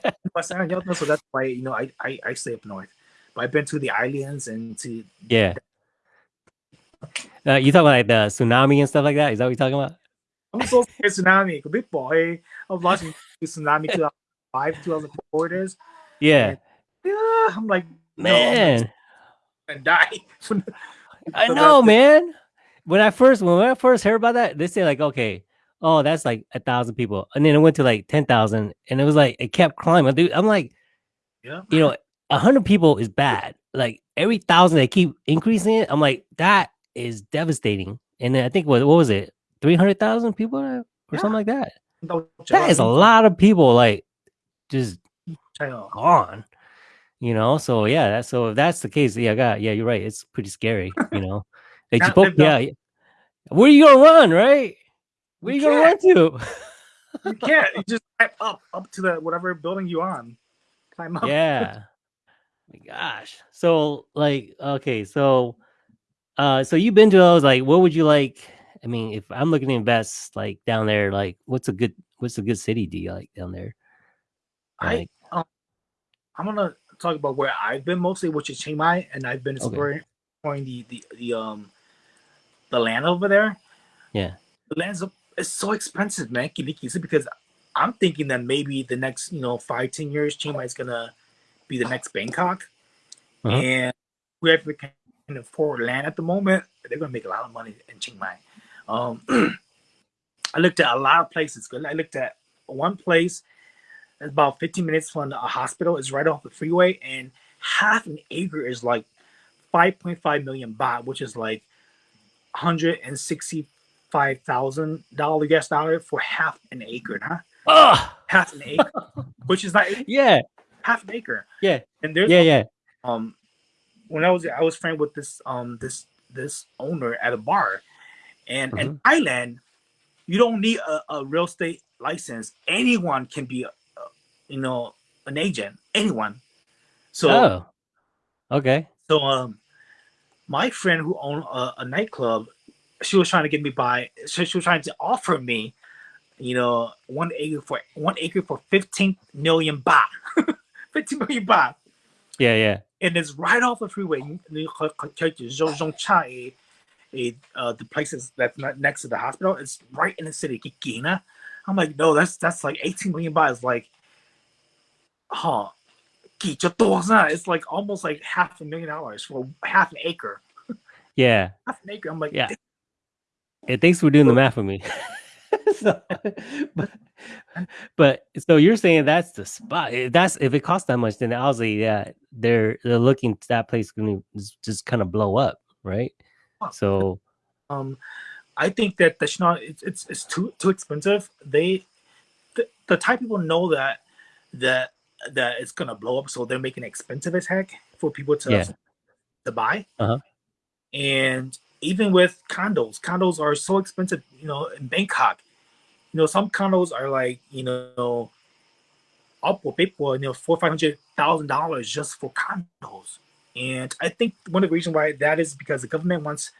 Speaker 2: so that's why you know I I, I stay up north. But I've been to the islands and to
Speaker 1: yeah. The, uh, you talking about like the tsunami and stuff like that? Is that what you're talking about?
Speaker 2: I'm so scared tsunami. A big boy. I was watching tsunami 2005, 2004 it is.
Speaker 1: Yeah,
Speaker 2: Yeah, I'm like, no,
Speaker 1: man.
Speaker 2: and die.
Speaker 1: I know, man. When I first when I first heard about that, they say like, okay, oh, that's like a thousand people, and then it went to like ten thousand, and it was like it kept climbing. Dude, I'm like,
Speaker 2: Yeah.
Speaker 1: you know, a hundred people is bad. Like every thousand they keep increasing it, I'm like, that is devastating. And then I think what what was it, three hundred thousand people or
Speaker 2: Yeah.
Speaker 1: something like that?
Speaker 2: No,
Speaker 1: That is a lot of people, like just gone. You know, so yeah, that's so if that's the case, yeah, God, yeah, you're right. It's pretty scary, you know. They
Speaker 2: Can't
Speaker 1: just both,
Speaker 2: live down-
Speaker 1: yeah. Where are you gonna run, right? Where you,
Speaker 2: You
Speaker 1: gonna run to?
Speaker 2: You can't. You just climb up, up to the whatever building you on. Climb up.
Speaker 1: yeah. My gosh. So like, okay, so uh so you've been to those, like what would you like? I mean, if I'm looking to invest like down there, like what's a good what's a good city do you like down there?
Speaker 2: I
Speaker 1: Like,
Speaker 2: I'm gonna talk about where I've been mostly, which is Chiang Mai, and I've been exploring exploring the, the the um the land over there.
Speaker 1: Yeah.
Speaker 2: the land's it's so expensive, man. Kilikisi, because I'm thinking that maybe the next you know five ten years, Chiang Mai is gonna be the next Bangkok,
Speaker 1: Uh-huh.
Speaker 2: and whoever can afford land at the moment, they're gonna make a lot of money in Chiang Mai. Um, I looked at a lot of places. I looked at one place it's about 15 minutes from a hospital. It's right off the freeway, and half an acre is like 5.5 million baht, which is like 165 thousand dollar US dollar for half an acre, huh?
Speaker 1: oh
Speaker 2: Half an acre, which is like
Speaker 1: yeah,
Speaker 2: half an acre.
Speaker 1: Yeah.
Speaker 2: and there's
Speaker 1: yeah, yeah.
Speaker 2: um when I was I was friend with this um this this owner at a bar, and in Thailand, you don't need a, a real estate license. Anyone can be, a, a, you know, an agent. Anyone. So
Speaker 1: oh. Okay.
Speaker 2: so um, my friend who owned a, a nightclub, she was trying to get me by. So she was trying to offer me, you know, one acre for one acre for fifteen million baht. fifteen million baht.
Speaker 1: Yeah, yeah
Speaker 2: and it's right off the freeway. Uh, the places that's not next to the hospital, it's right in the city, Kikina. I'm like, no, that's that's like 18 million buys. Like, huh? It's like almost like half a million dollars for half an acre.
Speaker 1: Yeah.
Speaker 2: half an acre. I'm like,
Speaker 1: yeah. It thinks we're doing the math for me. so, but, but so you're saying that's the spot. That's if it costs that much, then obviously, yeah, they're they're looking that place going to just kind of blow up, right? So,
Speaker 2: um, I think that the not it's, it's it's too too expensive. They the, the Thai people know that that that it's gonna blow up, so they're making it expensive as heck for people to
Speaker 1: yeah.
Speaker 2: to buy.
Speaker 1: Uh-huh.
Speaker 2: And even with condos, condos are so expensive. You know, in Bangkok, you know, some condos are like you know, up for people, you know, four five hundred thousand dollars just for condos. And I think one of the reasons why that is because the government wants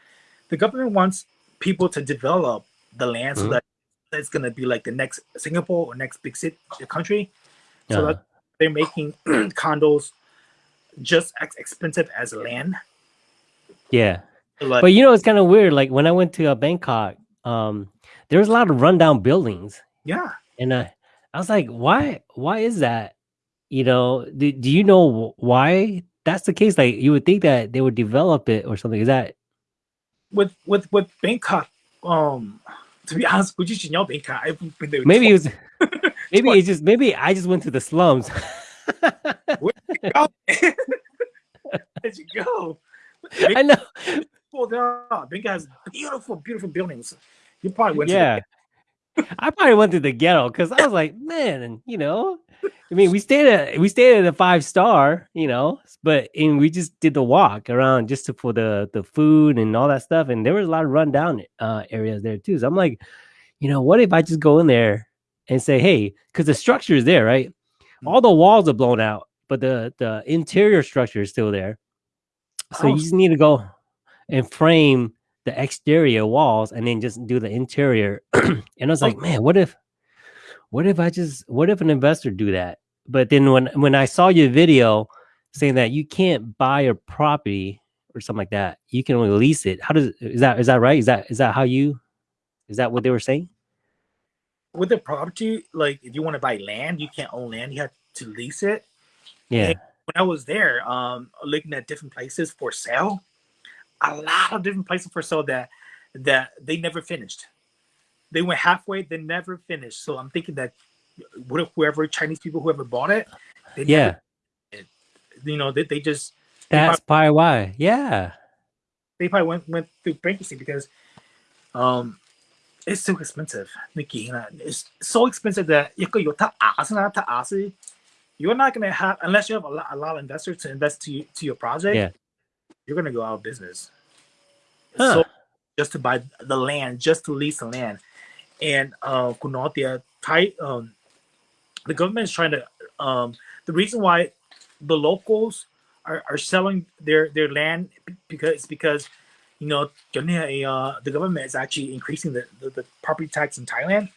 Speaker 2: the government wants people to develop the land mm-hmm. so that it's going to be like the next Singapore or next big city country. So uh-huh. that they're making condos just as expensive as land.
Speaker 1: Yeah. Like, but you know, it's kind of weird. Like when I went to uh, Bangkok, um, there was a lot of rundown buildings.
Speaker 2: Yeah.
Speaker 1: And uh, I was like, why, why is that? You know, do, do you know why that's the case? Like you would think that they would develop it or something. Is that
Speaker 2: with with with Bangkok? Um, to be honest, would you know Bangkok? I've been there.
Speaker 1: Maybe it was. maybe it's just maybe I just went to the slums.
Speaker 2: Where'd you go? Where'd you go?
Speaker 1: I know.
Speaker 2: Well, there Bangkok has beautiful, beautiful buildings. You probably went.
Speaker 1: Yeah. I probably went to the ghetto because I was like, man, and you know, I mean, we stayed at we stayed at a five star, you know, but and we just did the walk around just to, for the the food and all that stuff, and there was a lot of rundown uh, areas there too. So I'm like, you know, what if I just go in there and say, hey, because the structure is there, right? Mm. All the walls are blown out, but the the interior structure is still there. So oh. you just need to go and frame the exterior walls and then just do the interior. and I was like, oh. man, what if what if I just what if an investor do that? But then when when I saw your video saying that you can't buy a property or something like that, you can only lease it. How does is that is that right? Is that is that how you is that what they were saying?
Speaker 2: With the property, like if you want to buy land, you can't own land, you have to lease it.
Speaker 1: Yeah.
Speaker 2: And when I was there, um, looking at different places for sale, a lot of different places for sale that that they never finished they went halfway, they never finished. So I'm thinking that what if whoever Chinese people whoever bought it,
Speaker 1: yeah,
Speaker 2: never, you know, they, they just
Speaker 1: that's probably why, yeah,
Speaker 2: they probably went went through bankruptcy because um it's too expensive. Nikki, it's so expensive that you're not gonna have unless you have a lot, a lot of investors to invest to to your project.
Speaker 1: Yeah,
Speaker 2: you're gonna go out of business. Huh. So just to buy the land, just to lease the land and uh, Kunotia, Thai, um, the government is trying to. Um, the reason why the locals are, are selling their their land because because you know uh, the government is actually increasing the, the, the property tax in Thailand.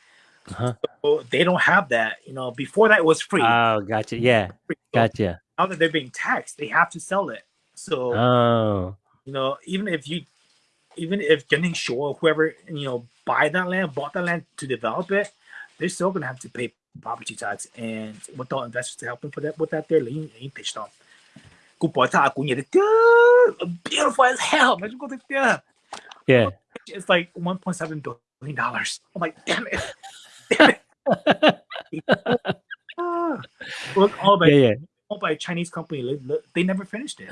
Speaker 2: Uh-huh. So they don't have that. You know, before that was free.
Speaker 1: Oh, gotcha. Yeah, gotcha.
Speaker 2: Now that they're being taxed, they have to sell it. So,
Speaker 1: oh,
Speaker 2: you know, even if you even if Genting Shore, whoever you know, buy that land, bought that land to develop it, they're still gonna have to pay property tax. And without investors to help them for that, with that, they're lean, lean pitched on. Beautiful as hell.
Speaker 1: Yeah.
Speaker 2: It's like 1.7 billion dollars. I'm like, damn it. Damn it. Look, all by, yeah, yeah. all by a Chinese company. They never finished it.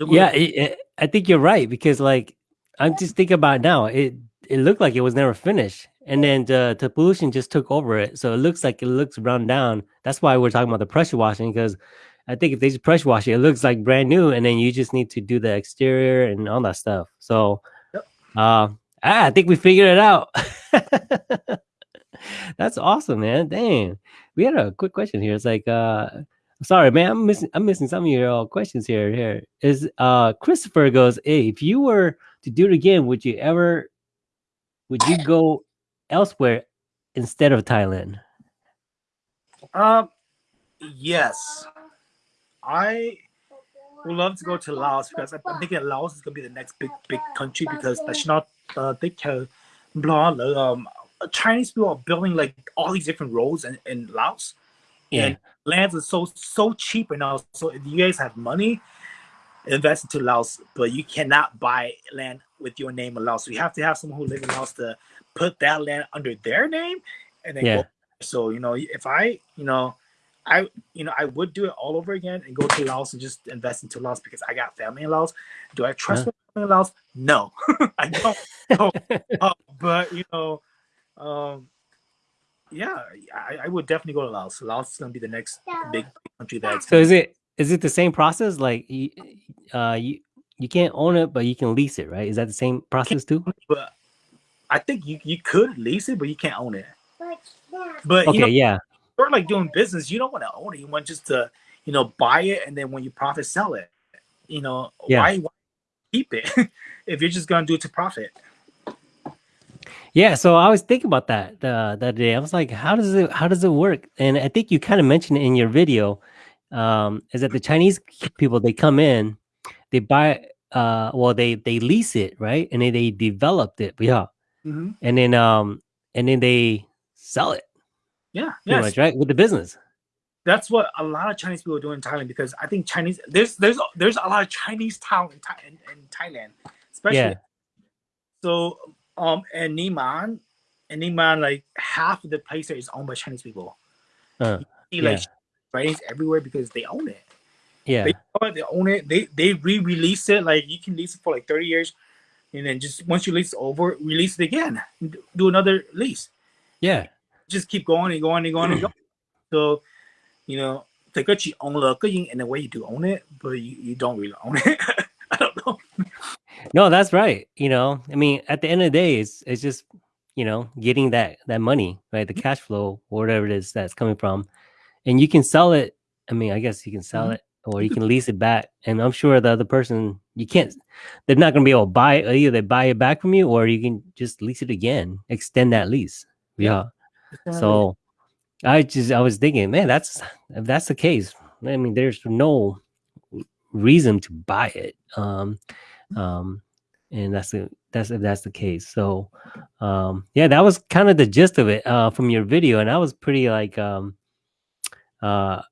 Speaker 1: Yeah, it, it, I think you're right because like I'm just thinking about now. It it looked like it was never finished, and then the, the pollution just took over it. So it looks like it looks run down. That's why we're talking about the pressure washing because I think if they just pressure wash it, it looks like brand new, and then you just need to do the exterior and all that stuff. So, yep. uh, I think we figured it out. That's awesome, man. Dang, we had a quick question here. It's like, uh, sorry, man, I'm missing. I'm missing some of your uh, questions here. Here is uh, Christopher goes, hey, if you were to do it again, would you ever would you go elsewhere instead of Thailand?
Speaker 2: Um, yes. I would love to go to Laos because I'm thinking Laos is gonna be the next big big country because that's not uh they can blah um Chinese people are building like all these different roads in, in Laos.
Speaker 1: Yeah.
Speaker 2: And lands are so so cheap right now. So if you guys have money, invest into Laos, but you cannot buy land with your name in Laos. So you have to have someone who lives in Laos to put that land under their name and then
Speaker 1: Yeah.
Speaker 2: go. So you know, if I you know, I you know I would do it all over again and go to Laos and just invest into Laos because I got family in Laos. Do I trust
Speaker 1: Yeah.
Speaker 2: my family in Laos? No, I don't. No. Uh, but you know, um, yeah, I, I would definitely go to Laos. Laos is gonna be the next big country that's
Speaker 1: So is it is it the same process? Like you, uh, you you can't own it, but you can lease it, right? Is that the same process too?
Speaker 2: but I think you, you could lease it, but you can't own it. But
Speaker 1: Okay,
Speaker 2: you know,
Speaker 1: yeah,
Speaker 2: you're like doing business, you don't want to own it. You want just to, you know, buy it and then when you profit, sell it. You know,
Speaker 1: Yeah.
Speaker 2: why, why keep it if you're just gonna do it to profit?
Speaker 1: Yeah. So I was thinking about that the the other day. I was like, how does it how does it work? And I think you kind of mentioned it in your video. Um, is that the Chinese people they come in, they buy uh well they they lease it right and then they developed it yeah
Speaker 2: Mm-hmm.
Speaker 1: and then um and then they sell it
Speaker 2: Yeah, yes.
Speaker 1: much right with the business
Speaker 2: That's what a lot of Chinese people do in Thailand because I think Chinese there's there's there's a lot of Chinese town in, in, in Thailand, especially
Speaker 1: yeah
Speaker 2: So um and Nimman, and Nimman like half of the place there is owned by Chinese people.
Speaker 1: Uh,
Speaker 2: See like
Speaker 1: yeah.
Speaker 2: writings everywhere because they own it.
Speaker 1: yeah
Speaker 2: They own it, they own it. They they re-release it. Like you can lease it for like 30 years. And then just once you lease it over, release it again. Do another lease.
Speaker 1: yeah
Speaker 2: Just keep going and going and going and going. So, you know, the good you own the good in a way you do own it, but you, you don't really own it. I don't know.
Speaker 1: no that's right you know i mean at the end of the day it's it's just you know getting that that money right the cash flow whatever it is that's coming from and you can sell it i mean i guess you can sell
Speaker 2: Mhm.
Speaker 1: it or you can lease it back and i'm sure the other person you can't they're not going to be able to buy it either they buy it back from you or you can just lease it again extend that lease yeah, so i just i was thinking man that's if that's the case i mean there's no reason to buy it um um and that's the that's if that's the case. So um yeah that was kind of the gist of it uh from your video and I was pretty like um uh,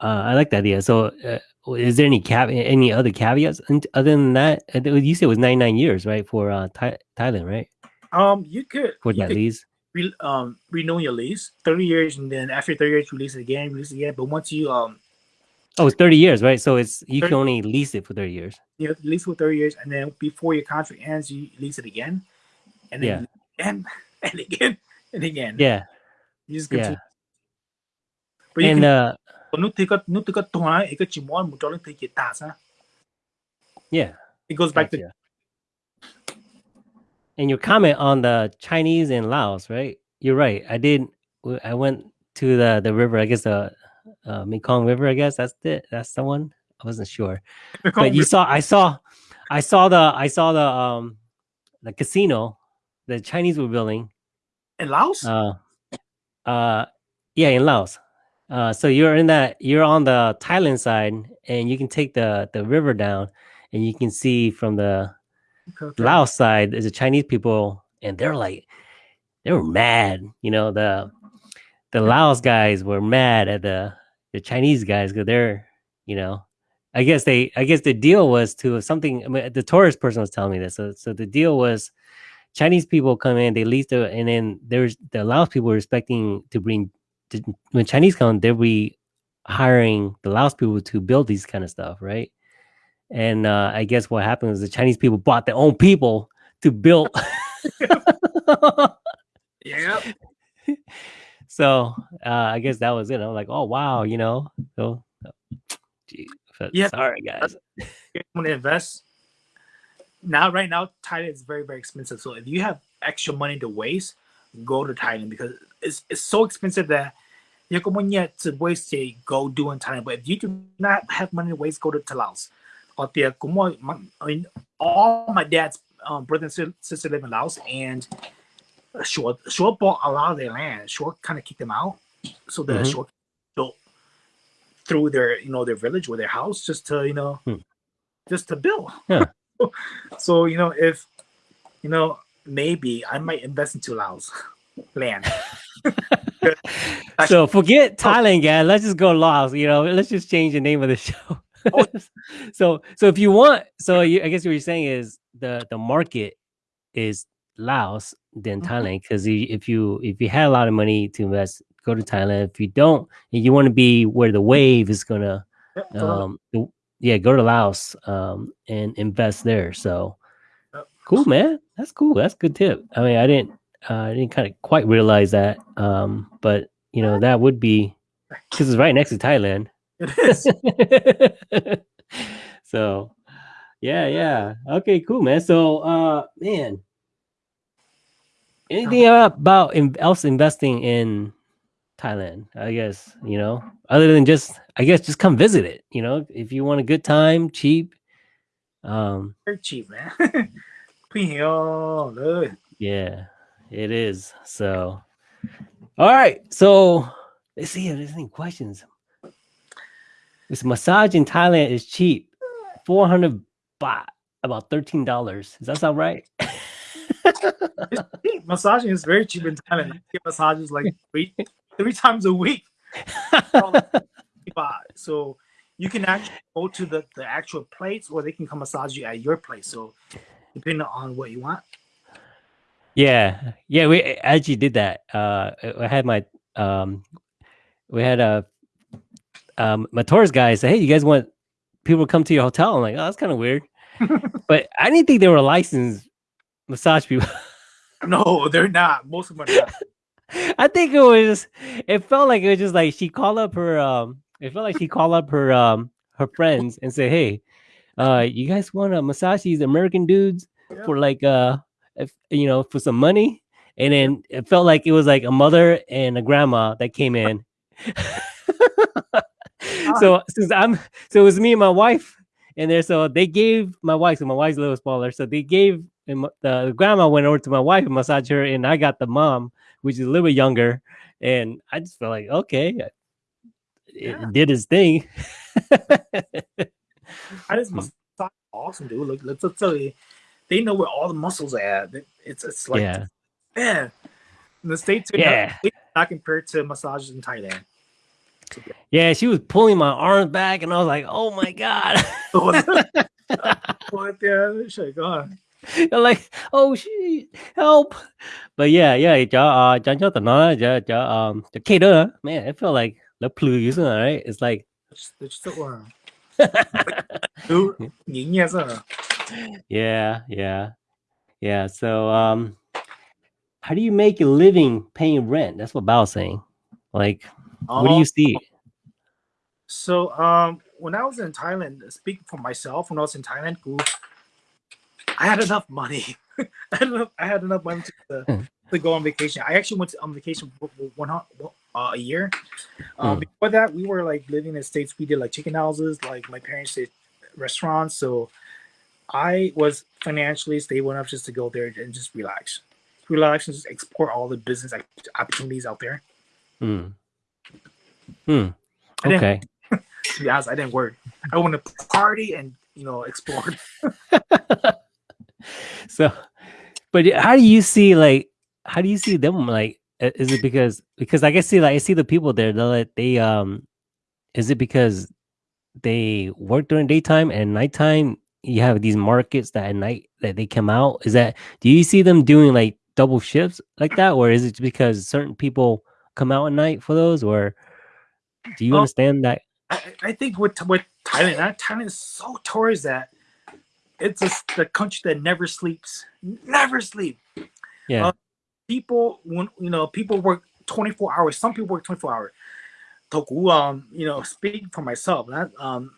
Speaker 1: uh i like the idea. So uh, is there any cap any other caveats? And other than that Uh, you said it was 99 years right for uh Thai- thailand right?
Speaker 2: Um you could
Speaker 1: for
Speaker 2: you
Speaker 1: that
Speaker 2: could
Speaker 1: lease?
Speaker 2: re, um renew your lease 30 years and then after 30 years release it again release it again. But once you um
Speaker 1: oh it's 30 years right so it's you can only lease it for 30 years
Speaker 2: you know, lease for 30 years and then before your contract ends you lease it again and then
Speaker 1: Yeah.
Speaker 2: you- and again and again
Speaker 1: yeah
Speaker 2: you just continue.
Speaker 1: yeah
Speaker 2: but you
Speaker 1: and
Speaker 2: can
Speaker 1: uh
Speaker 2: nút thì có nút thì có thoại thì có chỉ muốn một trong những thứ kiện tả
Speaker 1: yeah
Speaker 2: it goes back to
Speaker 1: Gotcha. And your comment on the Chinese in Laos, right? You're right. I did. I went to the the river. I guess the uh, Mekong River. I guess that's it. That's the one. I wasn't sure, but you saw. I saw. I saw the. I saw the um the casino, the Chinese were building.
Speaker 2: in Laos
Speaker 1: Uh, uh, yeah, in Laos. Uh, so you're in that. You're on the Thailand side, and you can take the the river down, and you can see from the
Speaker 2: Okay, okay.
Speaker 1: Laos side is the Chinese people, and they're like, they were mad. You know, the the Laos guys were mad at the the Chinese guys because they're, you know, I guess they, I guess the deal was to something. I mean, the tourist person was telling me this. So, so the deal was Chinese people come in, they lease the, and then there's the Laos people were expecting to bring to, when Chinese come, they'll be hiring the Laos people to build these kind of stuff, right? And uh, I guess what happened was the Chinese people bought their own people to build.
Speaker 2: yeah
Speaker 1: so uh, I guess that was it. I'm like, oh wow, you know. So, gee,
Speaker 2: Yeah.
Speaker 1: sorry guys.
Speaker 2: you want to invest now right now Thailand is very very expensive so if you have extra money to waste go to Thailand because it's, it's so expensive that you có muốn nhẹ to waste thì go do in Thailand but if you do not have money to waste go to, to Laos or the cũng mọi- my- I mean, all my dad's um, brother and sis- sister live in Laos and Short Short bought a lot of their land Short kind of kicked them out so the
Speaker 1: Mhm.
Speaker 2: Short so through their you know their village or their house just to you know
Speaker 1: Hmm.
Speaker 2: just to build.
Speaker 1: Yeah.
Speaker 2: so you know if you know maybe I might invest into Laos land.
Speaker 1: So forget Thailand, guys. Let's just go Laos. You know, let's just change the name of the show.
Speaker 2: Oh.
Speaker 1: so, so if you want, so you, I guess what you're saying is the the market is Laos than
Speaker 2: Mhm.
Speaker 1: Thailand because if you if you had a lot of money to invest, go to Thailand. If you don't, and you want to be where the wave is gonna,
Speaker 2: Yeah, so-
Speaker 1: um, yeah, go to Laos, um, and invest there. So
Speaker 2: Yep.
Speaker 1: cool, man. That's cool. That's a good tip. I mean, I didn't, uh, I didn't kind of quite realize that, um, but you know, that would be because it's right next to Thailand.
Speaker 2: it is.
Speaker 1: so yeah yeah okay cool man so uh man anything uh-huh. about in, else investing in Thailand? I guess you know, other than just I guess just come visit it. You know, if you want a good time, cheap. Um,
Speaker 2: very cheap, man.
Speaker 1: yeah, it is. So, all right. So let's see if there's any questions. This massage in Thailand is cheap, four hundred baht, about thirteen dollars. Does that sound right?
Speaker 2: Massaging is very cheap in Thailand. I get massages like three three times a week. So you can actually go to the, the actual place or they can come massage you at your place. So depending on what you want.
Speaker 1: Yeah, yeah, we actually did that. Uh, I I had my um, we had a um, my tourist guy say, "Hey, you guys want people to come to your hotel?" I'm like, "Oh, that's kind of weird," but I didn't think they were licensed massage people.
Speaker 2: No, they're not. Most of them are not.
Speaker 1: I think it was. It felt like it was just like she called up her. Um, it felt like she called up her um her friends and said, "Hey, uh, you guys want to massage these American dudes
Speaker 2: Yeah.
Speaker 1: for like uh, if, you know, for some money?" And then it felt like it was like a mother and a grandma that came in. so since I'm, so it was me and my wife in there. So they gave my wife. So my wife's a little smaller. So they gave and my- the, the grandma went over to my wife and massaged her, and I got the mom, which is a little bit younger, and I just felt like okay, it,
Speaker 2: Yeah.
Speaker 1: it did his thing.
Speaker 2: I just mm. massage awesome, dude. Look, let's, let's tell you, they know where all the muscles are at. It's it's like
Speaker 1: yeah,
Speaker 2: man. In the states,
Speaker 1: Yeah.
Speaker 2: not, not compared to massages in Thailand.
Speaker 1: yeah. She was pulling my arms back, and I was like, oh my god.
Speaker 2: what the shit going?
Speaker 1: You're like, oh shit, help. But yeah, yeah, cho uh, cho cho tụi nó cho cho um cho kia man, it felt like the plư dữ rồi, right? It's like
Speaker 2: It's
Speaker 1: yeah, yeah, yeah. So, um, how do you make a living paying rent? That's what Bao's saying. Like, what do you um, see?
Speaker 2: So, um, when I was in Thailand, speak for myself, when I was in Thailand, I had enough money. I had enough. I had enough money to,
Speaker 1: Hmm.
Speaker 2: to go on vacation. I actually went to, on vacation one uh, a year. Um,
Speaker 1: Hmm.
Speaker 2: Before that, we were like living in the states. We did like chicken houses. Like my parents did restaurants. So I was financially stable enough just to go there and just relax, relax and just explore all the business opportunities out there.
Speaker 1: Hmm. Hmm. Okay.
Speaker 2: To be honest, I didn't work. I want to party and you know explore.
Speaker 1: so but how do you see like how do you see them like is it because because i can see like i see the people there they're like they um is it because they work during daytime and nighttime? You have these markets that at night that they come out. Is that do you see them doing like double shifts like that? Or is it because certain people come out at night for those? Or do you
Speaker 2: Oh.
Speaker 1: understand that?
Speaker 2: I, I think with with Thailand, Thailand is so towards that it's a, the country that never sleeps, never sleep.
Speaker 1: Yeah.
Speaker 2: Uh, people when you know people work 24 hours. Some people work 24 hours. Toku, um, you know, speak for myself, that um,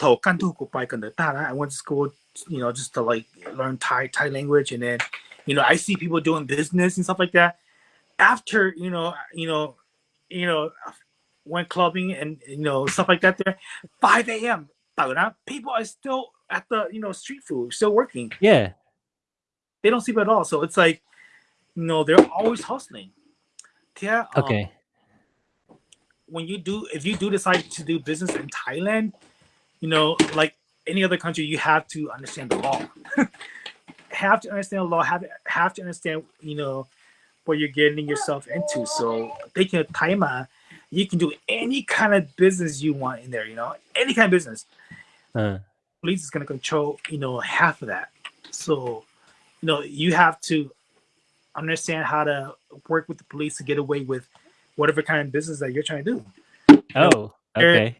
Speaker 2: I went to school, you know, just to like learn Thai Thai language, and then, you know, I see people doing business and stuff like that. After you know, you know, you know, went clubbing and you know stuff like that. There, 5 a.m. 到了 People are still at the you know street food, still working.
Speaker 1: yeah
Speaker 2: They don't sleep at all. So it's like, you know, they're always hustling. Yeah. um,
Speaker 1: okay
Speaker 2: when you do if you do decide to do business in Thailand, you know, like any other country, you have to understand the law. have to understand the law. Have have to understand, you know, what you're getting yourself into. So taking a timer, you can do any kind of business you want in there. You know, any kind of business.
Speaker 1: Uh,
Speaker 2: Police is going to control, you know, half of that. So, you know, you have to understand how to work with the police to get away with whatever kind of business that you're trying to do.
Speaker 1: oh, okay.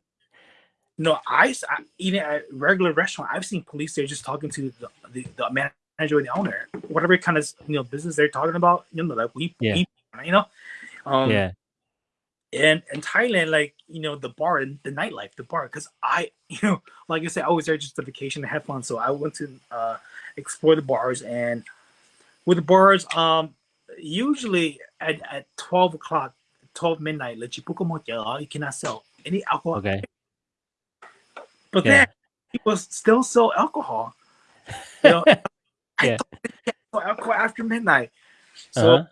Speaker 2: No, I eating at a regular restaurant. I've seen police there just talking to the, the, the manager or the owner, whatever kind of you know business they're talking about. You know, like we,
Speaker 1: Yeah.
Speaker 2: we- you know, um,
Speaker 1: yeah
Speaker 2: and in Thailand, like you know, the bar and the nightlife, the bar, because I, you know, like I said, I was there just to vacation and have fun. So I went to uh, explore the bars, and with the bars, um, usually at, at twelve o'clock, twelve midnight, la chipuca you cannot sell any alcohol.
Speaker 1: Okay.
Speaker 2: But
Speaker 1: yeah.
Speaker 2: then people still sell alcohol. You know,
Speaker 1: yeah.
Speaker 2: alcohol after midnight. So.
Speaker 1: Uh-huh.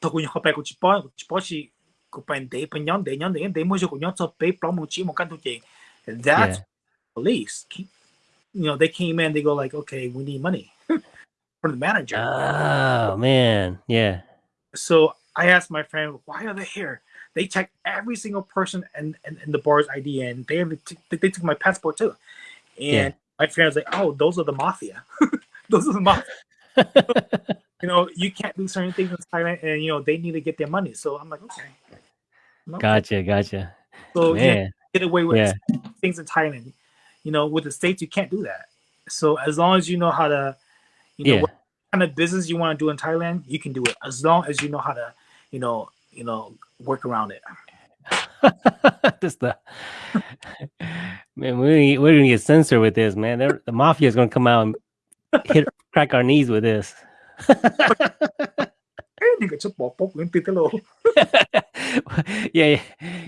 Speaker 2: 덕분에 kupente. That's
Speaker 1: yeah.
Speaker 2: police. You know, they came in, they go like, okay, we need money from the manager.
Speaker 1: Oh man, yeah.
Speaker 2: So I asked my friend, why are they here? They checked every single person and in, in, in, the bar's ID, and they they took my passport too. And
Speaker 1: yeah.
Speaker 2: my friend was like, oh, those are the mafia. those are the mafia. you know, you can't do certain things in Thailand, and you know they need to get their money. So I'm like, okay. Okay.
Speaker 1: gotcha. Gotcha.
Speaker 2: So yeah, get away with
Speaker 1: Yeah.
Speaker 2: things in Thailand. You know, with the states, you can't do that. So as long as you know how to, you know,
Speaker 1: Yeah.
Speaker 2: what kind of business you want to do in Thailand, you can do it. As long as you know how to, you know, you know, work around it.
Speaker 1: Just the man. We we're gonna get censored with this, man. They're, the mafia is gonna come out and hit crack our knees with this.
Speaker 2: 呢个出薄薄咁跌得咯。
Speaker 1: yeah, yeah,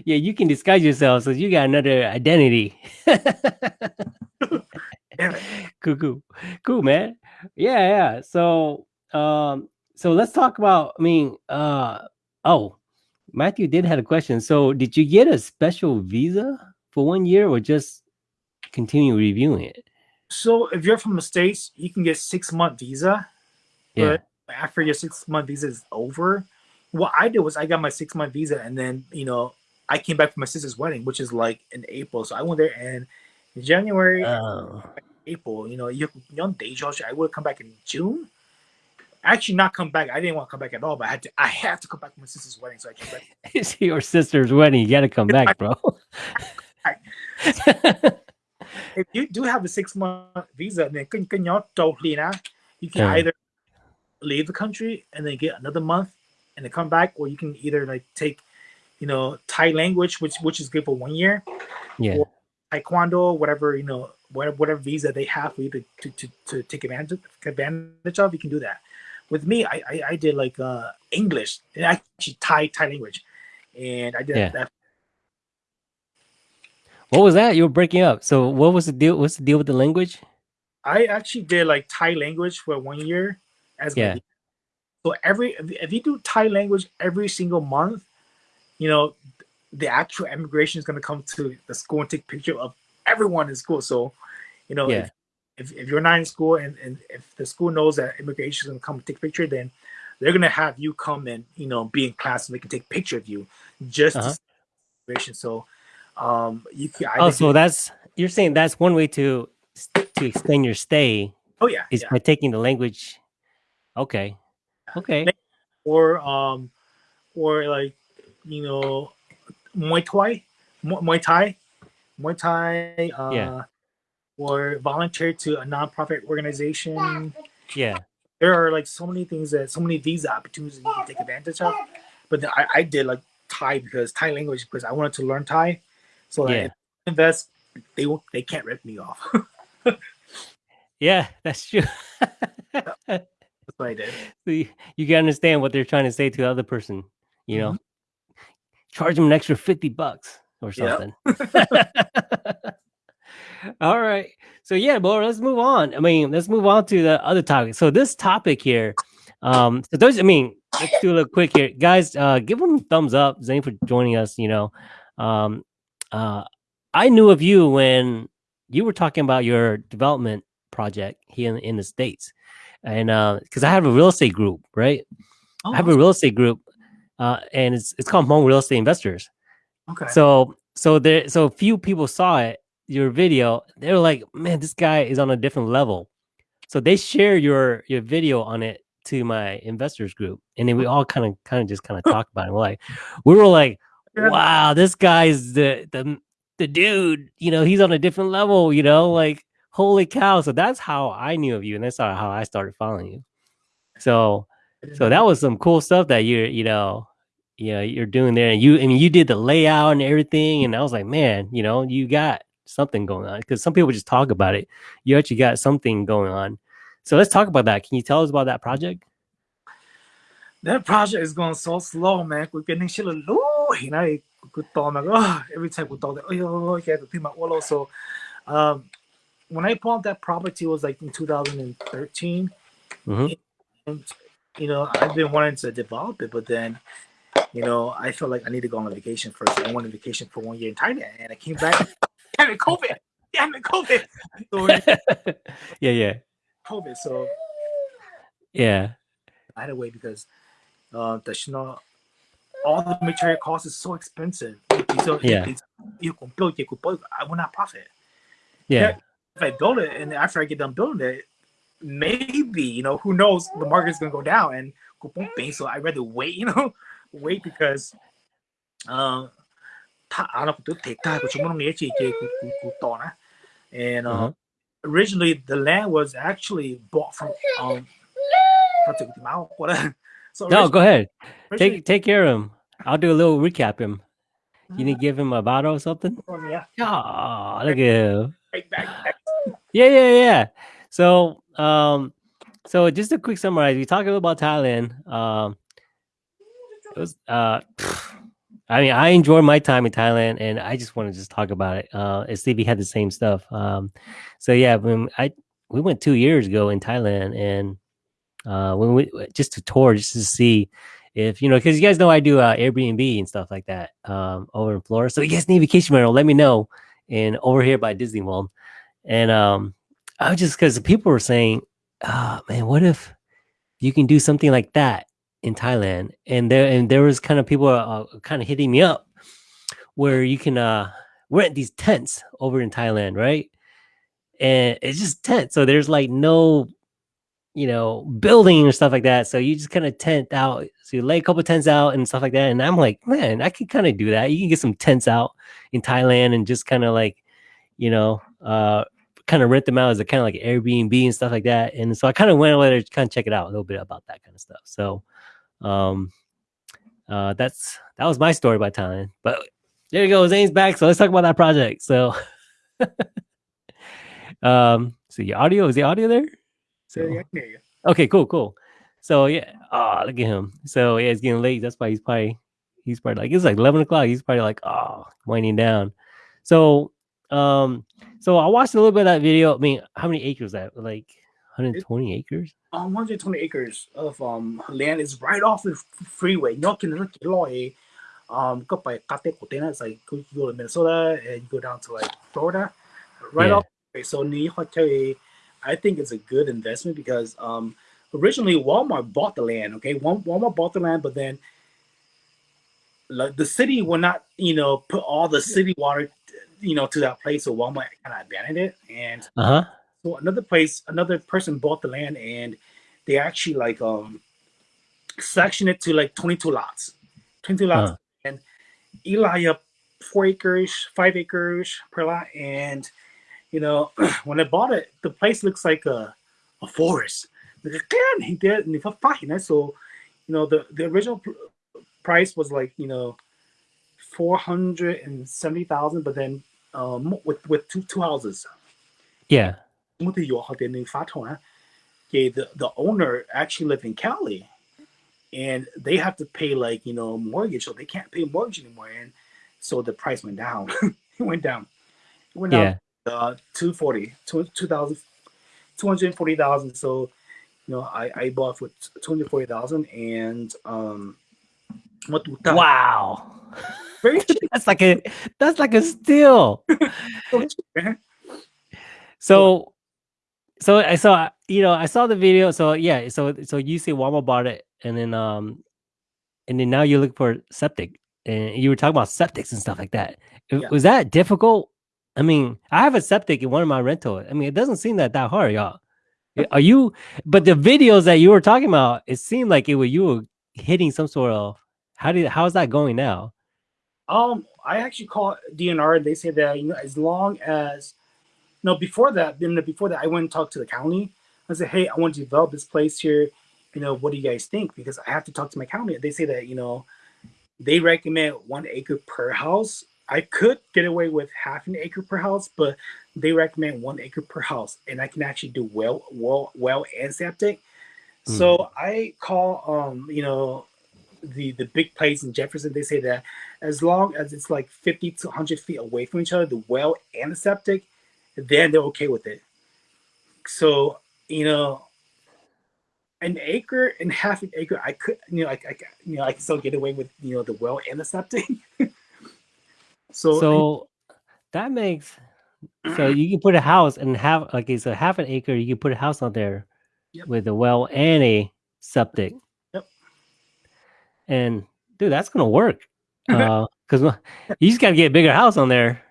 Speaker 1: yeah. You can disguise yourself, so you got another identity.
Speaker 2: Damn it.
Speaker 1: cool, cool, cool, man. Yeah, yeah. So, um, so let's talk about. I mean, uh, oh, Matthew did had a question. So, did you get a special visa for one year, or just continue reviewing it?
Speaker 2: So if you're from the States, you can get six month visa.
Speaker 1: Yeah.
Speaker 2: But after your six month visa is over, what I did was I got my six month visa and then, you know, I came back for my sister's wedding, which is like in April. So I went there in January,
Speaker 1: Oh,
Speaker 2: April, you know, you young day, Josh. I would come back in June. Actually, not come back. I didn't want to come back at all, but I had to. I have to come back for my sister's wedding, so I came back.
Speaker 1: it's your sister's wedding. You got to come back, bro.
Speaker 2: If you do have a six month visa, then can can you totally now you can either leave the country and then get another month and then come back, or you can either like take, you know, Thai language, which which is good for one year,
Speaker 1: yeah.
Speaker 2: Taekwondo, whatever you know, whatever whatever visa they have for you to to, to, to take advantage advantage of, you can do that. With me, I I, I did like uh English and actually Thai Thai language, and I did
Speaker 1: Yeah.
Speaker 2: that.
Speaker 1: What was that? You were breaking up. So, what was the deal? What's the deal with the language?
Speaker 2: I actually did like Thai language for one year as
Speaker 1: Yeah.
Speaker 2: So every if you do Thai language every single month, you know, the actual immigration is gonna come to the school and take picture of everyone in school. So, you know,
Speaker 1: Yeah.
Speaker 2: if, if, if you're not in school and, and if the school knows that immigration is gonna come take picture, then they're gonna have you come and you know be in class and they can take picture of you just see immigration. So um you can I
Speaker 1: Oh, so that's you're saying that's one way to to extend your stay
Speaker 2: oh yeah,
Speaker 1: is
Speaker 2: yeah.
Speaker 1: by taking the language. Okay. Okay.
Speaker 2: or um or like you know Muay Thai, Mu- Muay Thai, Muay Thai, uh,
Speaker 1: Yeah.
Speaker 2: or volunteer to a nonprofit organization.
Speaker 1: Yeah.
Speaker 2: There are like so many things that so many visa opportunities you can take advantage of. But then I, I did like Thai because Thai language because I wanted to learn Thai. So that
Speaker 1: Yeah.
Speaker 2: invest, they won't they can't rip me off.
Speaker 1: Yeah, that's true.
Speaker 2: That's what I did.
Speaker 1: So you, you can understand what they're trying to say to the other person, you know.
Speaker 2: Mm-hmm.
Speaker 1: Charge them an extra 50 bucks or
Speaker 2: Yep.
Speaker 1: something. All right. So yeah, but let's move on. I mean, let's move on to the other topic. So this topic here, um, so those I mean, let's do a little quick here, guys. Uh, give them a thumbs up, Zane, for joining us. You know, um, uh, I knew of you when you were talking about your development project here in, in the states, and uh because uh, I have a real estate group, right? Oh, I have a real estate group, uh, and it's it's called Hmong Real Estate Investors.
Speaker 2: Okay.
Speaker 1: So so there so few people saw it, your video. They were like, "Man, this guy is on a different level." So they share your your video on it to my investors group, and then we all kind of kind of just kind of talk about it. We're like, we were like, "Wow, this guy's the the the dude." You know, he's on a different level. You know, like holy cow! So that's how I knew of you, and that's how I started following you. So so that was some cool stuff that you're you know you know you're doing there and you I mean you did the layout and everything and I was like man you know you got something going on because some people just talk about it. You actually got something going on. So let's talk about that. Can you tell us about that project?
Speaker 2: That project is going so slow man. We're getting shit you know every time we thought that oh have to think about so um when I bought that property it was like in 2013 mm-hmm. and you know, I've been wanting to develop it, but then, you know, I felt like I need to go on a vacation first. I went on vacation for one year in Thailand, and I came back. damn it, COVID! Damn it, COVID!
Speaker 1: So, yeah, yeah.
Speaker 2: COVID. So,
Speaker 1: yeah.
Speaker 2: I had to wait because uh, the know, all the material cost is so expensive. So
Speaker 1: yeah.
Speaker 2: You can build, you can build. I will not profit.
Speaker 1: Yeah.
Speaker 2: If I build it and after I get done building it, maybe you know who knows the market's gonna go down and. So I'd rather wait, you know, wait because uh, and uh, uh-huh. originally the land was actually bought from um
Speaker 1: so no go ahead. Take take care of him. I'll do a little recap him. You need to give him a bottle or something?
Speaker 2: Oh, yeah.
Speaker 1: Oh look at him yeah yeah yeah so, um, so just a quick summarize. We talked about Thailand. Um, it was, uh, I mean, I enjoyed my time in Thailand, and I just want to just talk about it. Uh, and Stevie had the same stuff. Um, so yeah, when I we went two years ago in Thailand, and uh, when we just to tour, just to see if you know, because you guys know I do uh, Airbnb and stuff like that um, over in Florida. So you guys need vacation rental, let me know. And over here by Disney World, and um, I was just because people were saying, oh, man, what if you can do something like that in Thailand? And there and there was kind of people uh, kind of hitting me up where you can uh, rent these tents over in Thailand, right? And it's just tent. So there's like no, you know, building or stuff like that. So you just kind of tent out. So you lay a couple tents out and stuff like that. And I'm like, man, I can kind of do that. You can get some tents out in Thailand and just kind of like, you know, uh, kind of rent them out as a kind of like Airbnb and stuff like that. And so I kind of went over there to kind of check it out a little bit about that kind of stuff. So um uh that's that was my story by Thailand. But there you go, Zane's back. So let's talk about that project. So um so your audio is the audio there? So okay, cool, cool. So yeah, oh look at him. So yeah, it's getting late. That's why he's probably he's probably like it's like eleven o'clock. He's probably like, oh, winding down. So um so I watched a little bit of that video. I mean, how many acres that? Like 120 acres?
Speaker 2: Um, 120 acres of um land is right off the freeway. No can look at um go by Kate Kotena, it's like you go to Minnesota and you go down to like Florida. Right yeah. off so I think it's a good investment because um originally Walmart bought the land, okay? Walmart bought the land, but then like the city will not, you know, put all the city water you know, to that place. So Walmart kind of abandoned it. And
Speaker 1: uh-huh.
Speaker 2: so another place, another person bought the land and they actually like um sectioned it to like 22 lots. 22 lots. Uh-huh. And Eli up four acres, five acres per lot. And you know, when I bought it, the place looks like a, a forest. He did, and so you know the the original pr- price was like you know four hundred and seventy thousand, but then um, with with two two houses.
Speaker 1: Yeah.
Speaker 2: The the owner actually lived in Cali, and they have to pay like you know mortgage, so they can't pay mortgage anymore, and so the price went down. it went down. It went
Speaker 1: yeah.
Speaker 2: down. Uh, 240, 2,000, 240,000. So You know, I, I bought for two hundred forty thousand, and um, what
Speaker 1: Wow.
Speaker 2: very cheap.
Speaker 1: That's like a that's like a steal. So, so I saw you know I saw the video. So yeah, so so you say Walmart bought it, and then um, and then now you look for septic, and you were talking about septics and stuff like that.
Speaker 2: Yeah.
Speaker 1: Was that difficult? I mean, I have a septic in one of my rental. I mean, it doesn't seem that that hard, y'all. Are you? But the videos that you were talking about, it seemed like it was you were hitting some sort of. How did how's that going now?
Speaker 2: Um, I actually call DNR. and They say that you know, as long as no before that, then before that, I went and talked to the county. I said, hey, I want to develop this place here. You know, what do you guys think? Because I have to talk to my county. They say that you know, they recommend one acre per house. I could get away with half an acre per house, but they recommend one acre per house, and I can actually do well, well, well, and septic. So I call, um, you know, the the big place in Jefferson. They say that as long as it's like 50 to 100 feet away from each other, the well and the septic, then they're okay with it. So, you know, an acre and half an acre, I could, you know, I, I you know, I can still get away with, you know, the well and the septic. so,
Speaker 1: So that makes so you can put a house and have like it's a half an acre. You can put a house out there
Speaker 2: Yep.
Speaker 1: with a well and a septic.
Speaker 2: Mm-hmm.
Speaker 1: And dude, that's gonna work. because uh, you just gotta get a bigger house on there.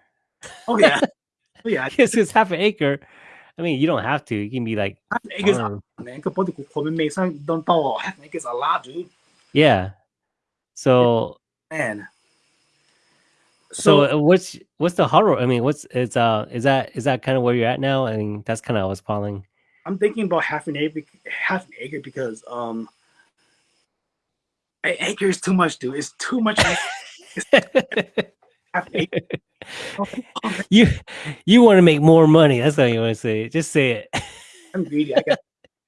Speaker 2: Oh yeah, oh, yeah.
Speaker 1: it's, it's half an acre. I mean, you don't have to. You can be like
Speaker 2: half an acre. A lot, dude.
Speaker 1: Yeah. So
Speaker 2: man.
Speaker 1: So,
Speaker 2: so,
Speaker 1: uh, what's what's the horror? I mean, what's it's uh is that is that kind of where you're at now? I mean, that's kind of what's falling.
Speaker 2: I'm thinking about half an acre, half an acre because um acre is too much, dude. It's too much.
Speaker 1: you you want to make more money. That's what you want to say. Just say it.
Speaker 2: I'm greedy. I got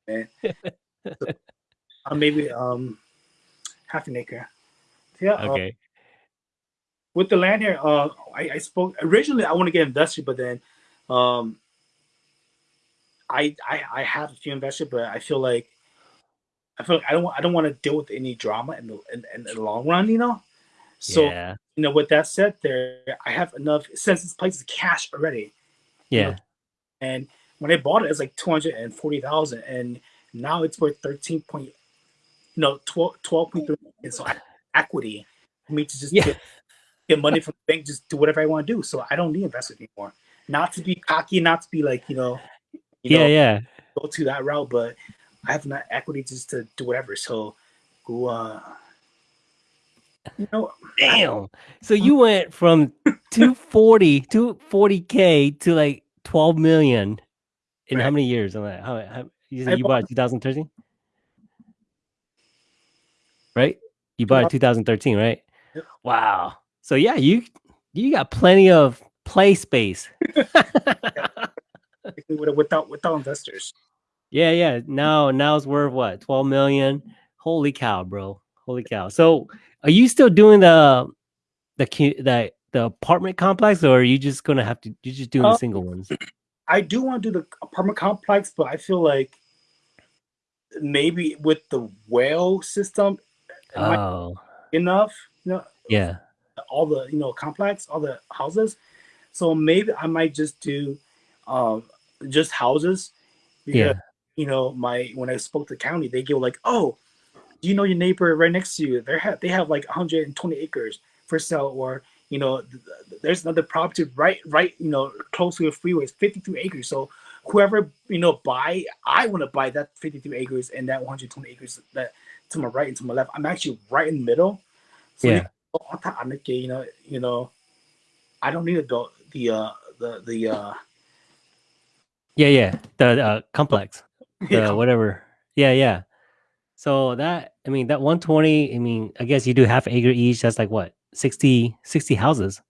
Speaker 2: man. So, uh, maybe um, half an acre. Yeah. uh,
Speaker 1: Okay.
Speaker 2: with the land here, uh, I, I spoke originally. I want to get invested, but then, um, I, I I have a few investors, but I feel like I feel like I don't want I don't want to deal with any drama in the in, in the long run, you know. So
Speaker 1: yeah.
Speaker 2: you know, with that said, there I have enough since this place is cash already,
Speaker 1: Yeah.
Speaker 2: and when I bought it, it's like two hundred and forty thousand, and now it's worth thirteen point, you know, 12, 12.3 million. So equity for me to just
Speaker 1: Yeah.
Speaker 2: get, get money from the bank, just do whatever I want to do. So I don't need investors anymore. Not to be cocky, not to be like you know, you
Speaker 1: Yeah.
Speaker 2: know,
Speaker 1: Yeah.
Speaker 2: go to that route, but I have enough equity just to do whatever. So go, uh, you know,
Speaker 1: Damn. So you went from 240 240k to like 12 million in how many years? I'm like, how, how, you
Speaker 2: I
Speaker 1: said you bought it 2013? Right? You bought it 2013, right?
Speaker 2: Yep.
Speaker 1: Wow. So yeah, you you got plenty of play space.
Speaker 2: with- without without investors.
Speaker 1: Yeah, yeah. Now, now it's worth what? 12 million. Holy cow, bro. Holy cow. So, are you still doing the the the the apartment complex or are you just going to have to you're just doing the
Speaker 2: Uh,
Speaker 1: single ones?
Speaker 2: I do want to do the apartment complex, but I feel like maybe with the well system,
Speaker 1: Oh.
Speaker 2: enough. You know,
Speaker 1: Yeah.
Speaker 2: all the you know complex, all the houses. So maybe I might just do um just houses.
Speaker 1: Yeah.
Speaker 2: You know, my when I spoke to the county, they go like, "Oh, do you know your neighbor right next to you? They have they have like 120 acres for sale, or you know, th- th- there's another property right right you know close to the freeway, it's 52 acres. So whoever you know buy, I want to buy that 52 acres and that 120 acres that to my right and to my left. I'm actually right in the middle. So
Speaker 1: Yeah.
Speaker 2: on top of it, you know, you know, I don't need to build the uh the the uh
Speaker 1: Yeah, yeah. The uh, complex.
Speaker 2: yeah,
Speaker 1: The whatever. Yeah, yeah. So that I mean that 120, I mean, I guess you do half acre each, that's like what? 60 60 houses,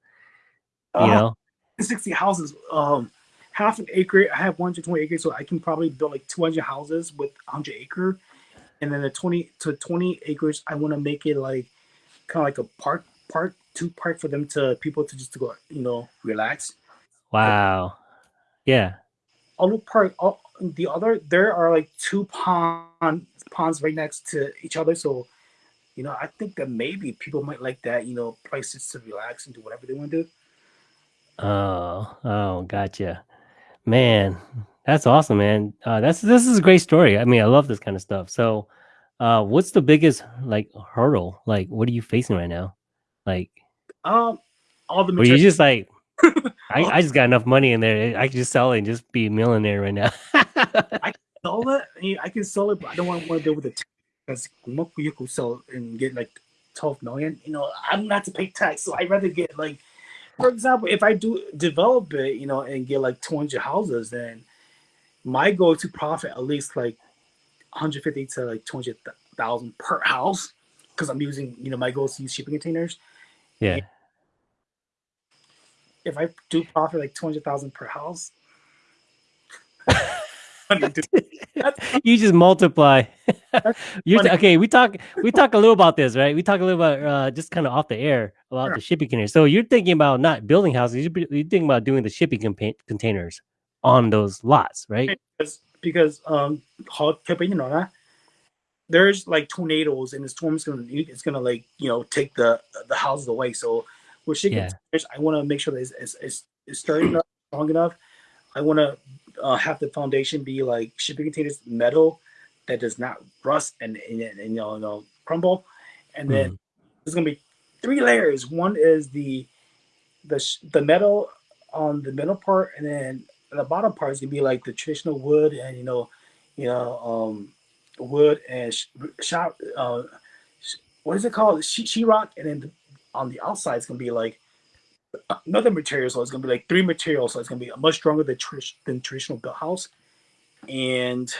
Speaker 1: you
Speaker 2: uh,
Speaker 1: know?
Speaker 2: 60 houses, um, half an acre. I have 120 acres, so I can probably build like 200 houses with 100 acre, and then the 20 to 20 acres, I want to make it like kind of like a park, park, two park for them to people to just to go, you know, relax.
Speaker 1: Wow. Yeah.
Speaker 2: All the park, all the other there are like two pond ponds right next to each other, so you know I think that maybe people might like that. You know, places to relax and do whatever they want to do.
Speaker 1: Oh, oh, gotcha, man. That's awesome, man. Uh, that's this is a great story. I mean, I love this kind of stuff. So, uh, what's the biggest like hurdle? Like, what are you facing right now? Like,
Speaker 2: Um, all the
Speaker 1: were you just like, I, I just got enough money in there. I can just sell it and just be a millionaire right now.
Speaker 2: sell it. I, mean, I can sell it, but I don't want to deal with the tax because you could sell and get like twelve million. You know, I'm not to pay tax, so I'd rather get like, for example, if I do develop it, you know, and get like two hundred houses, then my goal to profit at least like 150 to like 200,000 per house because I'm using, you know, my goal is to use shipping containers.
Speaker 1: yeah.
Speaker 2: If I do profit like 200,000 per house, I mean, dude, that's-
Speaker 1: you just multiply. you okay? We talk. We talk a little about this, right? We talk a little about uh, just kind of off the air about
Speaker 2: Sure.
Speaker 1: the shipping containers. So you're thinking about not building houses. You're, you're thinking about doing the shipping containers on those lots, right?
Speaker 2: because because um you know that there's like tornadoes and the storm's gonna it's gonna like you know take the the houses away. So with shipping
Speaker 1: Yeah.
Speaker 2: I want to make sure that it's it's, it's, it's sturdy enough, strong enough. I want to uh, have the foundation be like shipping containers metal that does not rust and and, and, you, know, you know crumble, and then
Speaker 1: Mhm.
Speaker 2: there's gonna be three layers. One is the the the metal on the middle part, and then the bottom part is gonna be like the traditional wood and you know, you know, um, wood and sh- Uh, what is it called? She sheetrock, and then the, on the outside it's gonna be like another material. So it's gonna be like three materials. So it's gonna be much stronger than, trish than traditional built house. And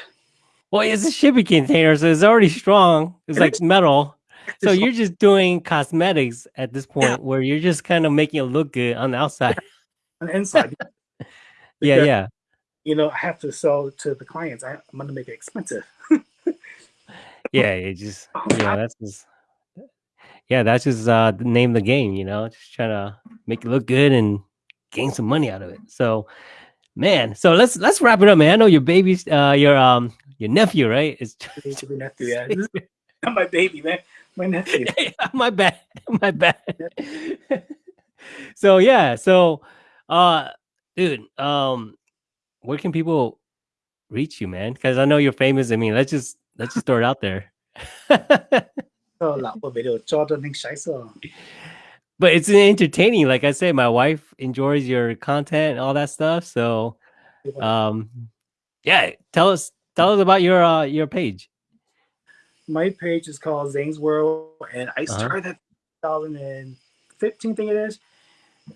Speaker 1: Well, it's a shipping container, so it's already strong. It's
Speaker 2: It
Speaker 1: like metal. So
Speaker 2: It's
Speaker 1: you're just doing cosmetics at this point,
Speaker 2: Yeah.
Speaker 1: where you're just kind of making it look good on the outside.
Speaker 2: on the inside,
Speaker 1: yeah,
Speaker 2: Because,
Speaker 1: yeah.
Speaker 2: You know, I have to sell to the clients. I, I'm gonna make it expensive.
Speaker 1: Yeah, it just oh, yeah, that's just yeah, that's just uh the name of the game, you know, just trying to make it look good and gain some money out of it. So man, so let's let's wrap it up, man. I know your baby's uh your um your nephew, right? It's
Speaker 2: my nephew, yeah. Not my baby, man. My nephew.
Speaker 1: my bad. My bad. so yeah, so uh dude, um where can people reach you, man? Because I know you're famous. I mean, let's just let's just throw it out there.
Speaker 2: So 老婆俾你做到你洗手。
Speaker 1: but it's entertaining. Like I say, my wife enjoys your content and all that stuff. So um yeah, tell us tell us about your uh your page.
Speaker 2: my page is called Zane's World, and I
Speaker 1: Uh-huh.
Speaker 2: started that 2015 thing it is.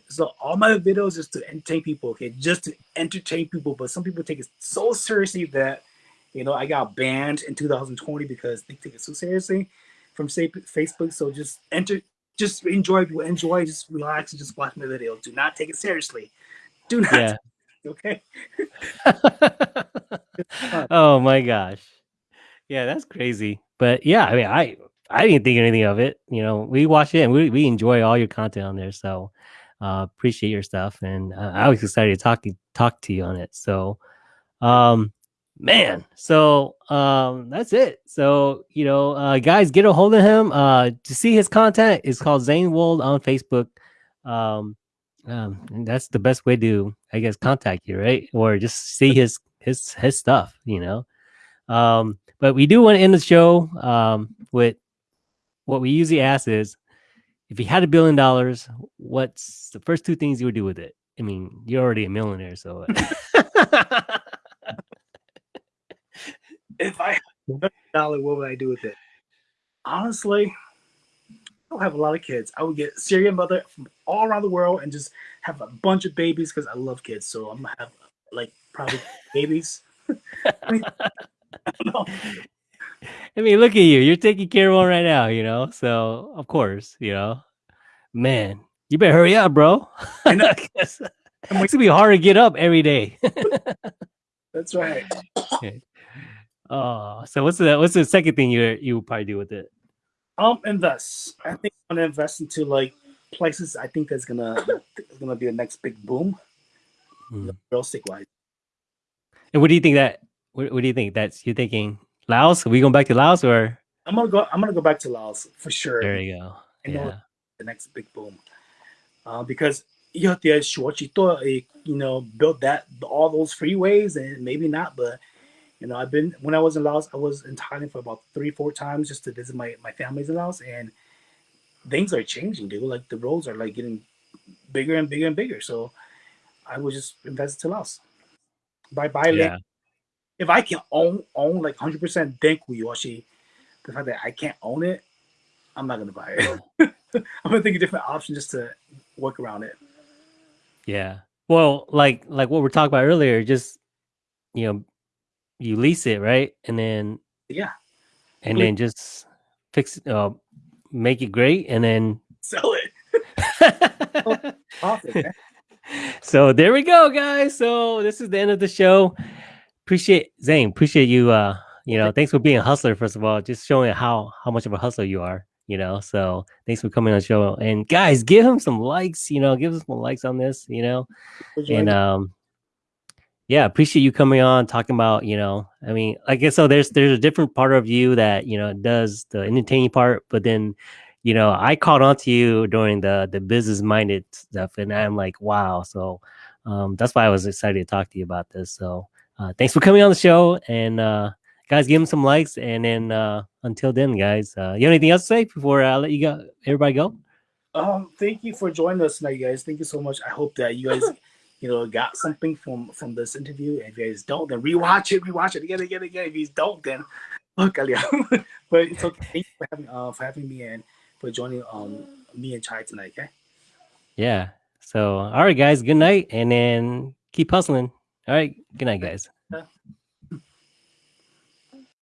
Speaker 2: So all my videos is to entertain people, okay, just to entertain people. But some people take it so seriously that you know I got banned in 2020 because they take it so seriously from say Facebook. So just enter, just enjoy, enjoy, just relax and just watch my videos. Do not take it seriously. Do not.
Speaker 1: Yeah.
Speaker 2: Okay.
Speaker 1: oh my gosh. Yeah, that's crazy. But yeah, I mean, I I didn't think anything of it. You know, we watch it and we, we enjoy all your content on there. So uh appreciate your stuff and uh, I was excited to talk talk to you on it. So um man, so um that's it. So, you know, uh guys get a hold of him. Uh to see his content is called Zane Wold on Facebook. Um um and that's the best way to I guess contact you, right? Or just see his his his stuff, you know. Um, but we do want to end the show um, with what we usually ask is if you had a billion dollars, what's the first two things you would do with it? I mean, you're already a millionaire, so
Speaker 2: if I had dollar, what would I do with it? Honestly, I don't have a lot of kids. I would get surrogate mother from all around the world and just have a bunch of babies because I love kids. So I'm gonna have like probably babies. I mean, I.
Speaker 1: I mean, look at you. You're taking care of one right now, you know. So of course, you know, man, you better hurry up, bro.
Speaker 2: I know.
Speaker 1: it's gonna be hard to get up every day.
Speaker 2: That's right.
Speaker 1: Oh, so what's the what's the second thing you you would probably do with it?
Speaker 2: Um, invest. I think I'm gonna invest into like places. I think that's gonna that's gonna be the next big boom,
Speaker 1: Hmm.
Speaker 2: real estate wise.
Speaker 1: And what do you think that What, what do you think? That's you're thinking Laos? Are we going back to Laos or?
Speaker 2: I'm gonna go. I'm gonna go back to Laos for sure.
Speaker 1: There you go. Yeah.
Speaker 2: the next big boom, uh, because you have to you know, built that all those freeways and maybe not, but you know, I've been when I was in Laos, I was in Thailand for about three, four times just to visit my my family's in Laos, and things are changing, dude. Like the roads are like getting bigger and bigger and bigger. So I would just invest to Laos. Buy buy land.
Speaker 1: Yeah.
Speaker 2: If I can own own like hundred percent Denku Yoshi, the fact that I can't own it, I'm not gonna buy it. I'm gonna think of different options just to work around it.
Speaker 1: Yeah. Well, like like what we're talking about earlier, just you know, you lease it, right? And then
Speaker 2: Yeah,
Speaker 1: and then just fix uh make it great and then
Speaker 2: sell it. Profit,
Speaker 1: so there we go, guys. So this is the end of the show. Appreciate Zane. Appreciate you. Uh, you know, thanks for being a hustler. First of all, just showing how how much of a hustler you are. You know, so thanks for coming on the show. And guys, give him some likes. You know, give us some likes on this. You know, and um, yeah, appreciate you coming on talking about. You know, I mean, I guess so. There's there's a different part of you that you know does the entertaining part, but then you know, I caught on to you during the the business minded stuff, and I'm like, wow. So um, that's why I was excited to talk to you about this. So uh, thanks for coming on the show, and uh, guys, give him some likes, and then uh, until then, guys, uh, you have anything else to say before I let you go? Everybody go.
Speaker 2: Um, thank you for joining us tonight, guys. Thank you so much. I hope that you guys, you know, got something from from this interview. If you guys don't, then rewatch it, rewatch it again, again, again. If you don't, then look, but it's okay. Thank you for having uh for having me and for joining um me and Chai tonight. Okay.
Speaker 1: Yeah. So all right, guys. Good night, and then keep hustling. All right. Good night, guys.